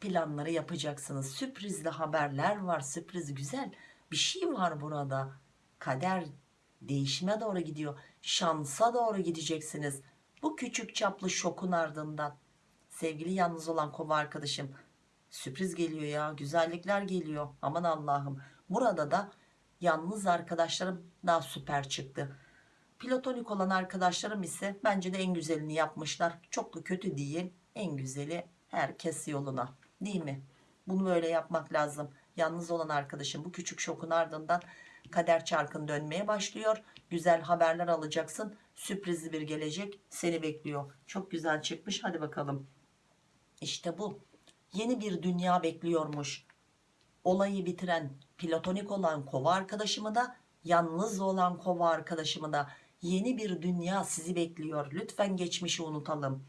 Speaker 1: planları yapacaksınız. Sürprizli haberler var sürpriz güzel. Bir şey var burada. Kader değişime doğru gidiyor. Şansa doğru gideceksiniz. Bu küçük çaplı şokun ardından. Sevgili yalnız olan kova arkadaşım sürpriz geliyor ya güzellikler geliyor. Aman Allah'ım. Burada da yalnız arkadaşlarım daha süper çıktı. Platonik olan arkadaşlarım ise bence de en güzelini yapmışlar. Çok da kötü değil en güzeli herkes yoluna değil mi? Bunu böyle yapmak lazım. Yalnız olan arkadaşım bu küçük şokun ardından kader çarkın dönmeye başlıyor. Güzel haberler alacaksın sürprizli bir gelecek seni bekliyor. Çok güzel çıkmış hadi bakalım. İşte bu. Yeni bir dünya bekliyormuş. Olayı bitiren platonik olan kova arkadaşımı da yalnız olan kova arkadaşımı da. Yeni bir dünya sizi bekliyor. Lütfen geçmişi unutalım.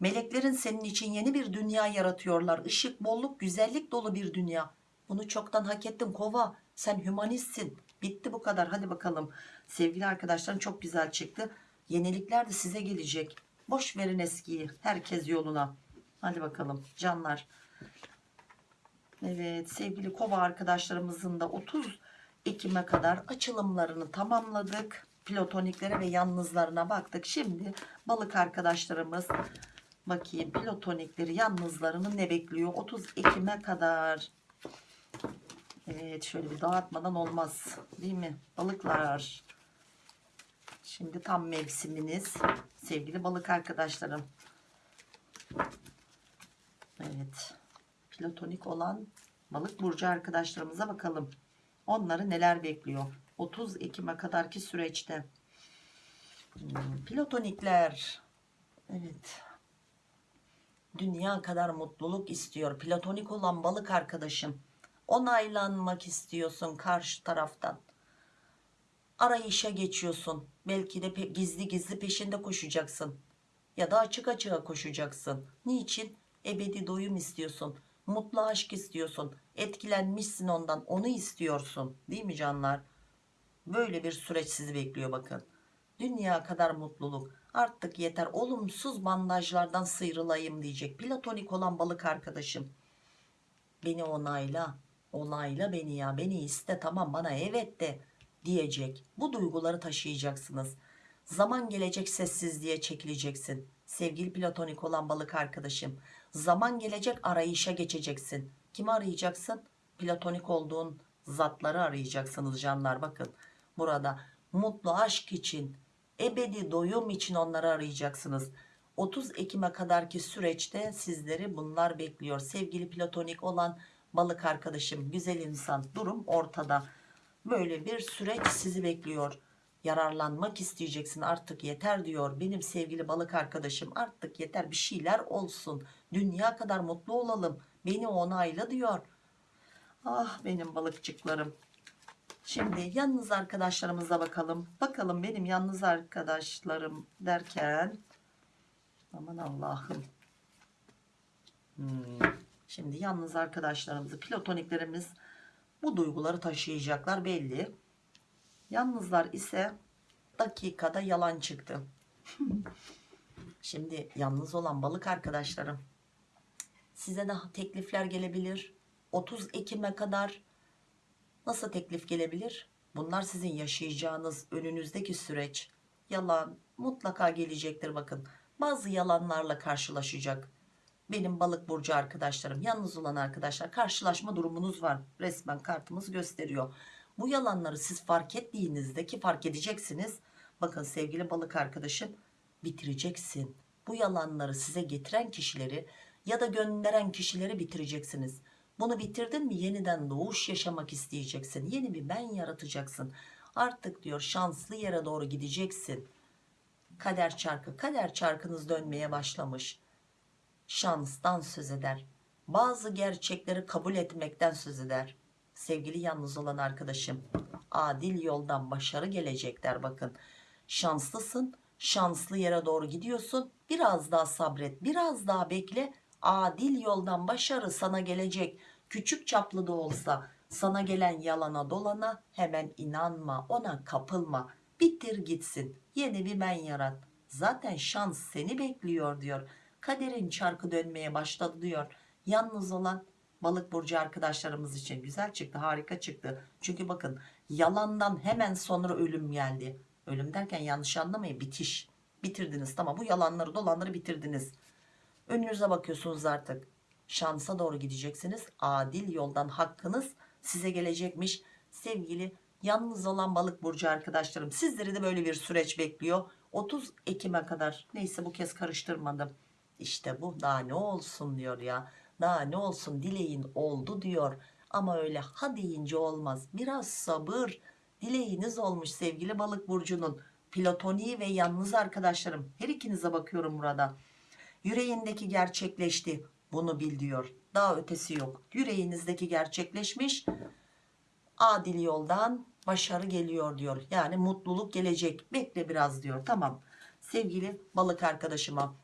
Speaker 1: Meleklerin senin için yeni bir dünya yaratıyorlar. Işık, bolluk güzellik dolu bir dünya. Bunu çoktan hak ettin kova. Sen hümanistsin. Bitti bu kadar. Hadi bakalım. Sevgili arkadaşlarım çok güzel çıktı. Yenilikler de size gelecek. Boş verin eskiyi. Herkes yoluna. Hadi bakalım. Canlar Evet sevgili kova arkadaşlarımızın da 30 Ekim'e kadar açılımlarını tamamladık. Plotoniklere ve yalnızlarına baktık. Şimdi balık arkadaşlarımız bakayım platonikleri yalnızlarını ne bekliyor 30 Ekim'e kadar. Evet şöyle bir dağıtmadan olmaz değil mi balıklar. Şimdi tam mevsiminiz sevgili balık arkadaşlarım. Evet. Platonik olan balık burcu arkadaşlarımıza bakalım. Onları neler bekliyor? 30 Ekim'e kadarki süreçte. Hmm, platonikler. Evet. Dünya kadar mutluluk istiyor. Platonik olan balık arkadaşım. Onaylanmak istiyorsun karşı taraftan. Arayışa geçiyorsun. Belki de gizli gizli peşinde koşacaksın. Ya da açık açığa koşacaksın. Niçin? Ebedi doyum istiyorsun. Mutlu aşk istiyorsun. Etkilenmişsin ondan. Onu istiyorsun. Değil mi canlar? Böyle bir süreç sizi bekliyor bakın. Dünya kadar mutluluk. Artık yeter. Olumsuz bandajlardan sıyrılayım diyecek. Platonik olan balık arkadaşım. Beni onayla. Onayla beni ya. Beni iste tamam bana evet de diyecek. Bu duyguları taşıyacaksınız. Zaman gelecek sessizliğe çekileceksin. Sevgili platonik olan balık arkadaşım. Zaman gelecek arayışa geçeceksin. Kimi arayacaksın? Platonik olduğun zatları arayacaksınız canlar. Bakın burada mutlu aşk için, ebedi doyum için onları arayacaksınız. 30 Ekim'e kadarki süreçte sizleri bunlar bekliyor. Sevgili platonik olan balık arkadaşım, güzel insan durum ortada. Böyle bir süreç sizi bekliyor. Yararlanmak isteyeceksin artık yeter diyor. Benim sevgili balık arkadaşım artık yeter bir şeyler olsun. Dünya kadar mutlu olalım. Beni onayla diyor. Ah benim balıkçıklarım. Şimdi yalnız arkadaşlarımıza bakalım. Bakalım benim yalnız arkadaşlarım derken aman Allah'ım. Hmm. Şimdi yalnız arkadaşlarımızı platoniklerimiz bu duyguları taşıyacaklar belli. Yalnızlar ise dakikada yalan çıktı. Şimdi yalnız olan balık arkadaşlarım size daha teklifler gelebilir. 30 Ekim'e kadar nasıl teklif gelebilir? Bunlar sizin yaşayacağınız önünüzdeki süreç. Yalan mutlaka gelecektir bakın. Bazı yalanlarla karşılaşacak. Benim balık burcu arkadaşlarım, yalnız olan arkadaşlar karşılaşma durumunuz var. Resmen kartımız gösteriyor. Bu yalanları siz fark ettiğinizde ki fark edeceksiniz. Bakın sevgili balık arkadaşım bitireceksin. Bu yalanları size getiren kişileri ya da gönderen kişileri bitireceksiniz. Bunu bitirdin mi yeniden doğuş yaşamak isteyeceksin. Yeni bir ben yaratacaksın. Artık diyor şanslı yere doğru gideceksin. Kader çarkı, kader çarkınız dönmeye başlamış. Şanstan söz eder. Bazı gerçekleri kabul etmekten söz eder. Sevgili yalnız olan arkadaşım, adil yoldan başarı gelecekler bakın. Şanslısın, şanslı yere doğru gidiyorsun. Biraz daha sabret, biraz daha bekle. Adil yoldan başarı sana gelecek. Küçük çaplı da olsa sana gelen yalana dolana hemen inanma, ona kapılma. Bitir gitsin. Yeni bir ben yarat. Zaten şans seni bekliyor diyor. Kaderin çarkı dönmeye başladı diyor. Yalnız olan balık burcu arkadaşlarımız için güzel çıktı, harika çıktı. Çünkü bakın yalandan hemen sonra ölüm geldi. Ölüm derken yanlış anlamayın bitiş. Bitirdiniz tamam bu yalanları dolanları bitirdiniz. Önünüze bakıyorsunuz artık. Şansa doğru gideceksiniz. Adil yoldan hakkınız size gelecekmiş. Sevgili yalnız olan balık burcu arkadaşlarım sizleri de böyle bir süreç bekliyor. 30 Ekim'e kadar neyse bu kez karıştırmadım. İşte bu daha ne olsun diyor ya. Ne olsun dileğin oldu diyor. Ama öyle ha deyince olmaz. Biraz sabır. Dileğiniz olmuş sevgili balık burcunun. Platoniği ve yalnız arkadaşlarım. Her ikinize bakıyorum burada. Yüreğindeki gerçekleşti. Bunu bil diyor. Daha ötesi yok. Yüreğinizdeki gerçekleşmiş. Adil yoldan başarı geliyor diyor. Yani mutluluk gelecek. Bekle biraz diyor. Tamam. Sevgili balık arkadaşıma.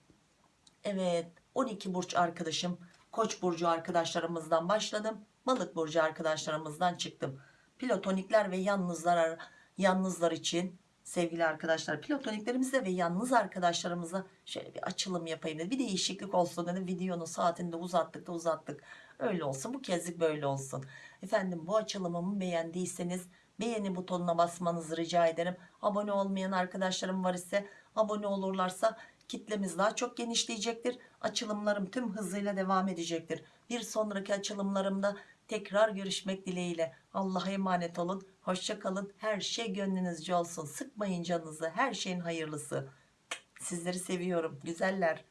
Speaker 1: Evet 12 burç arkadaşım. Koç burcu arkadaşlarımızdan başladım. Balık burcu arkadaşlarımızdan çıktım. Platonikler ve yalnızlar yalnızlar için sevgili arkadaşlar platoniklerimizde ve yalnız arkadaşlarımıza şöyle bir açılım yapayım dedim. Bir değişiklik olsun dedim. Videonun saatini de uzattık da uzattık. Öyle olsun bu kezlik böyle olsun. Efendim bu açılımımı beğendiyseniz beğeni butonuna basmanızı rica ederim. Abone olmayan arkadaşlarım var ise abone olurlarsa kitlemiz daha çok genişleyecektir. Açılımlarım tüm hızıyla devam edecektir. Bir sonraki açılımlarımda tekrar görüşmek dileğiyle. Allah'a emanet olun. Hoşça kalın. Her şey gönlünüzce olsun. Sıkmayın canınızı. Her şeyin hayırlısı. Sizleri seviyorum. Güzeller.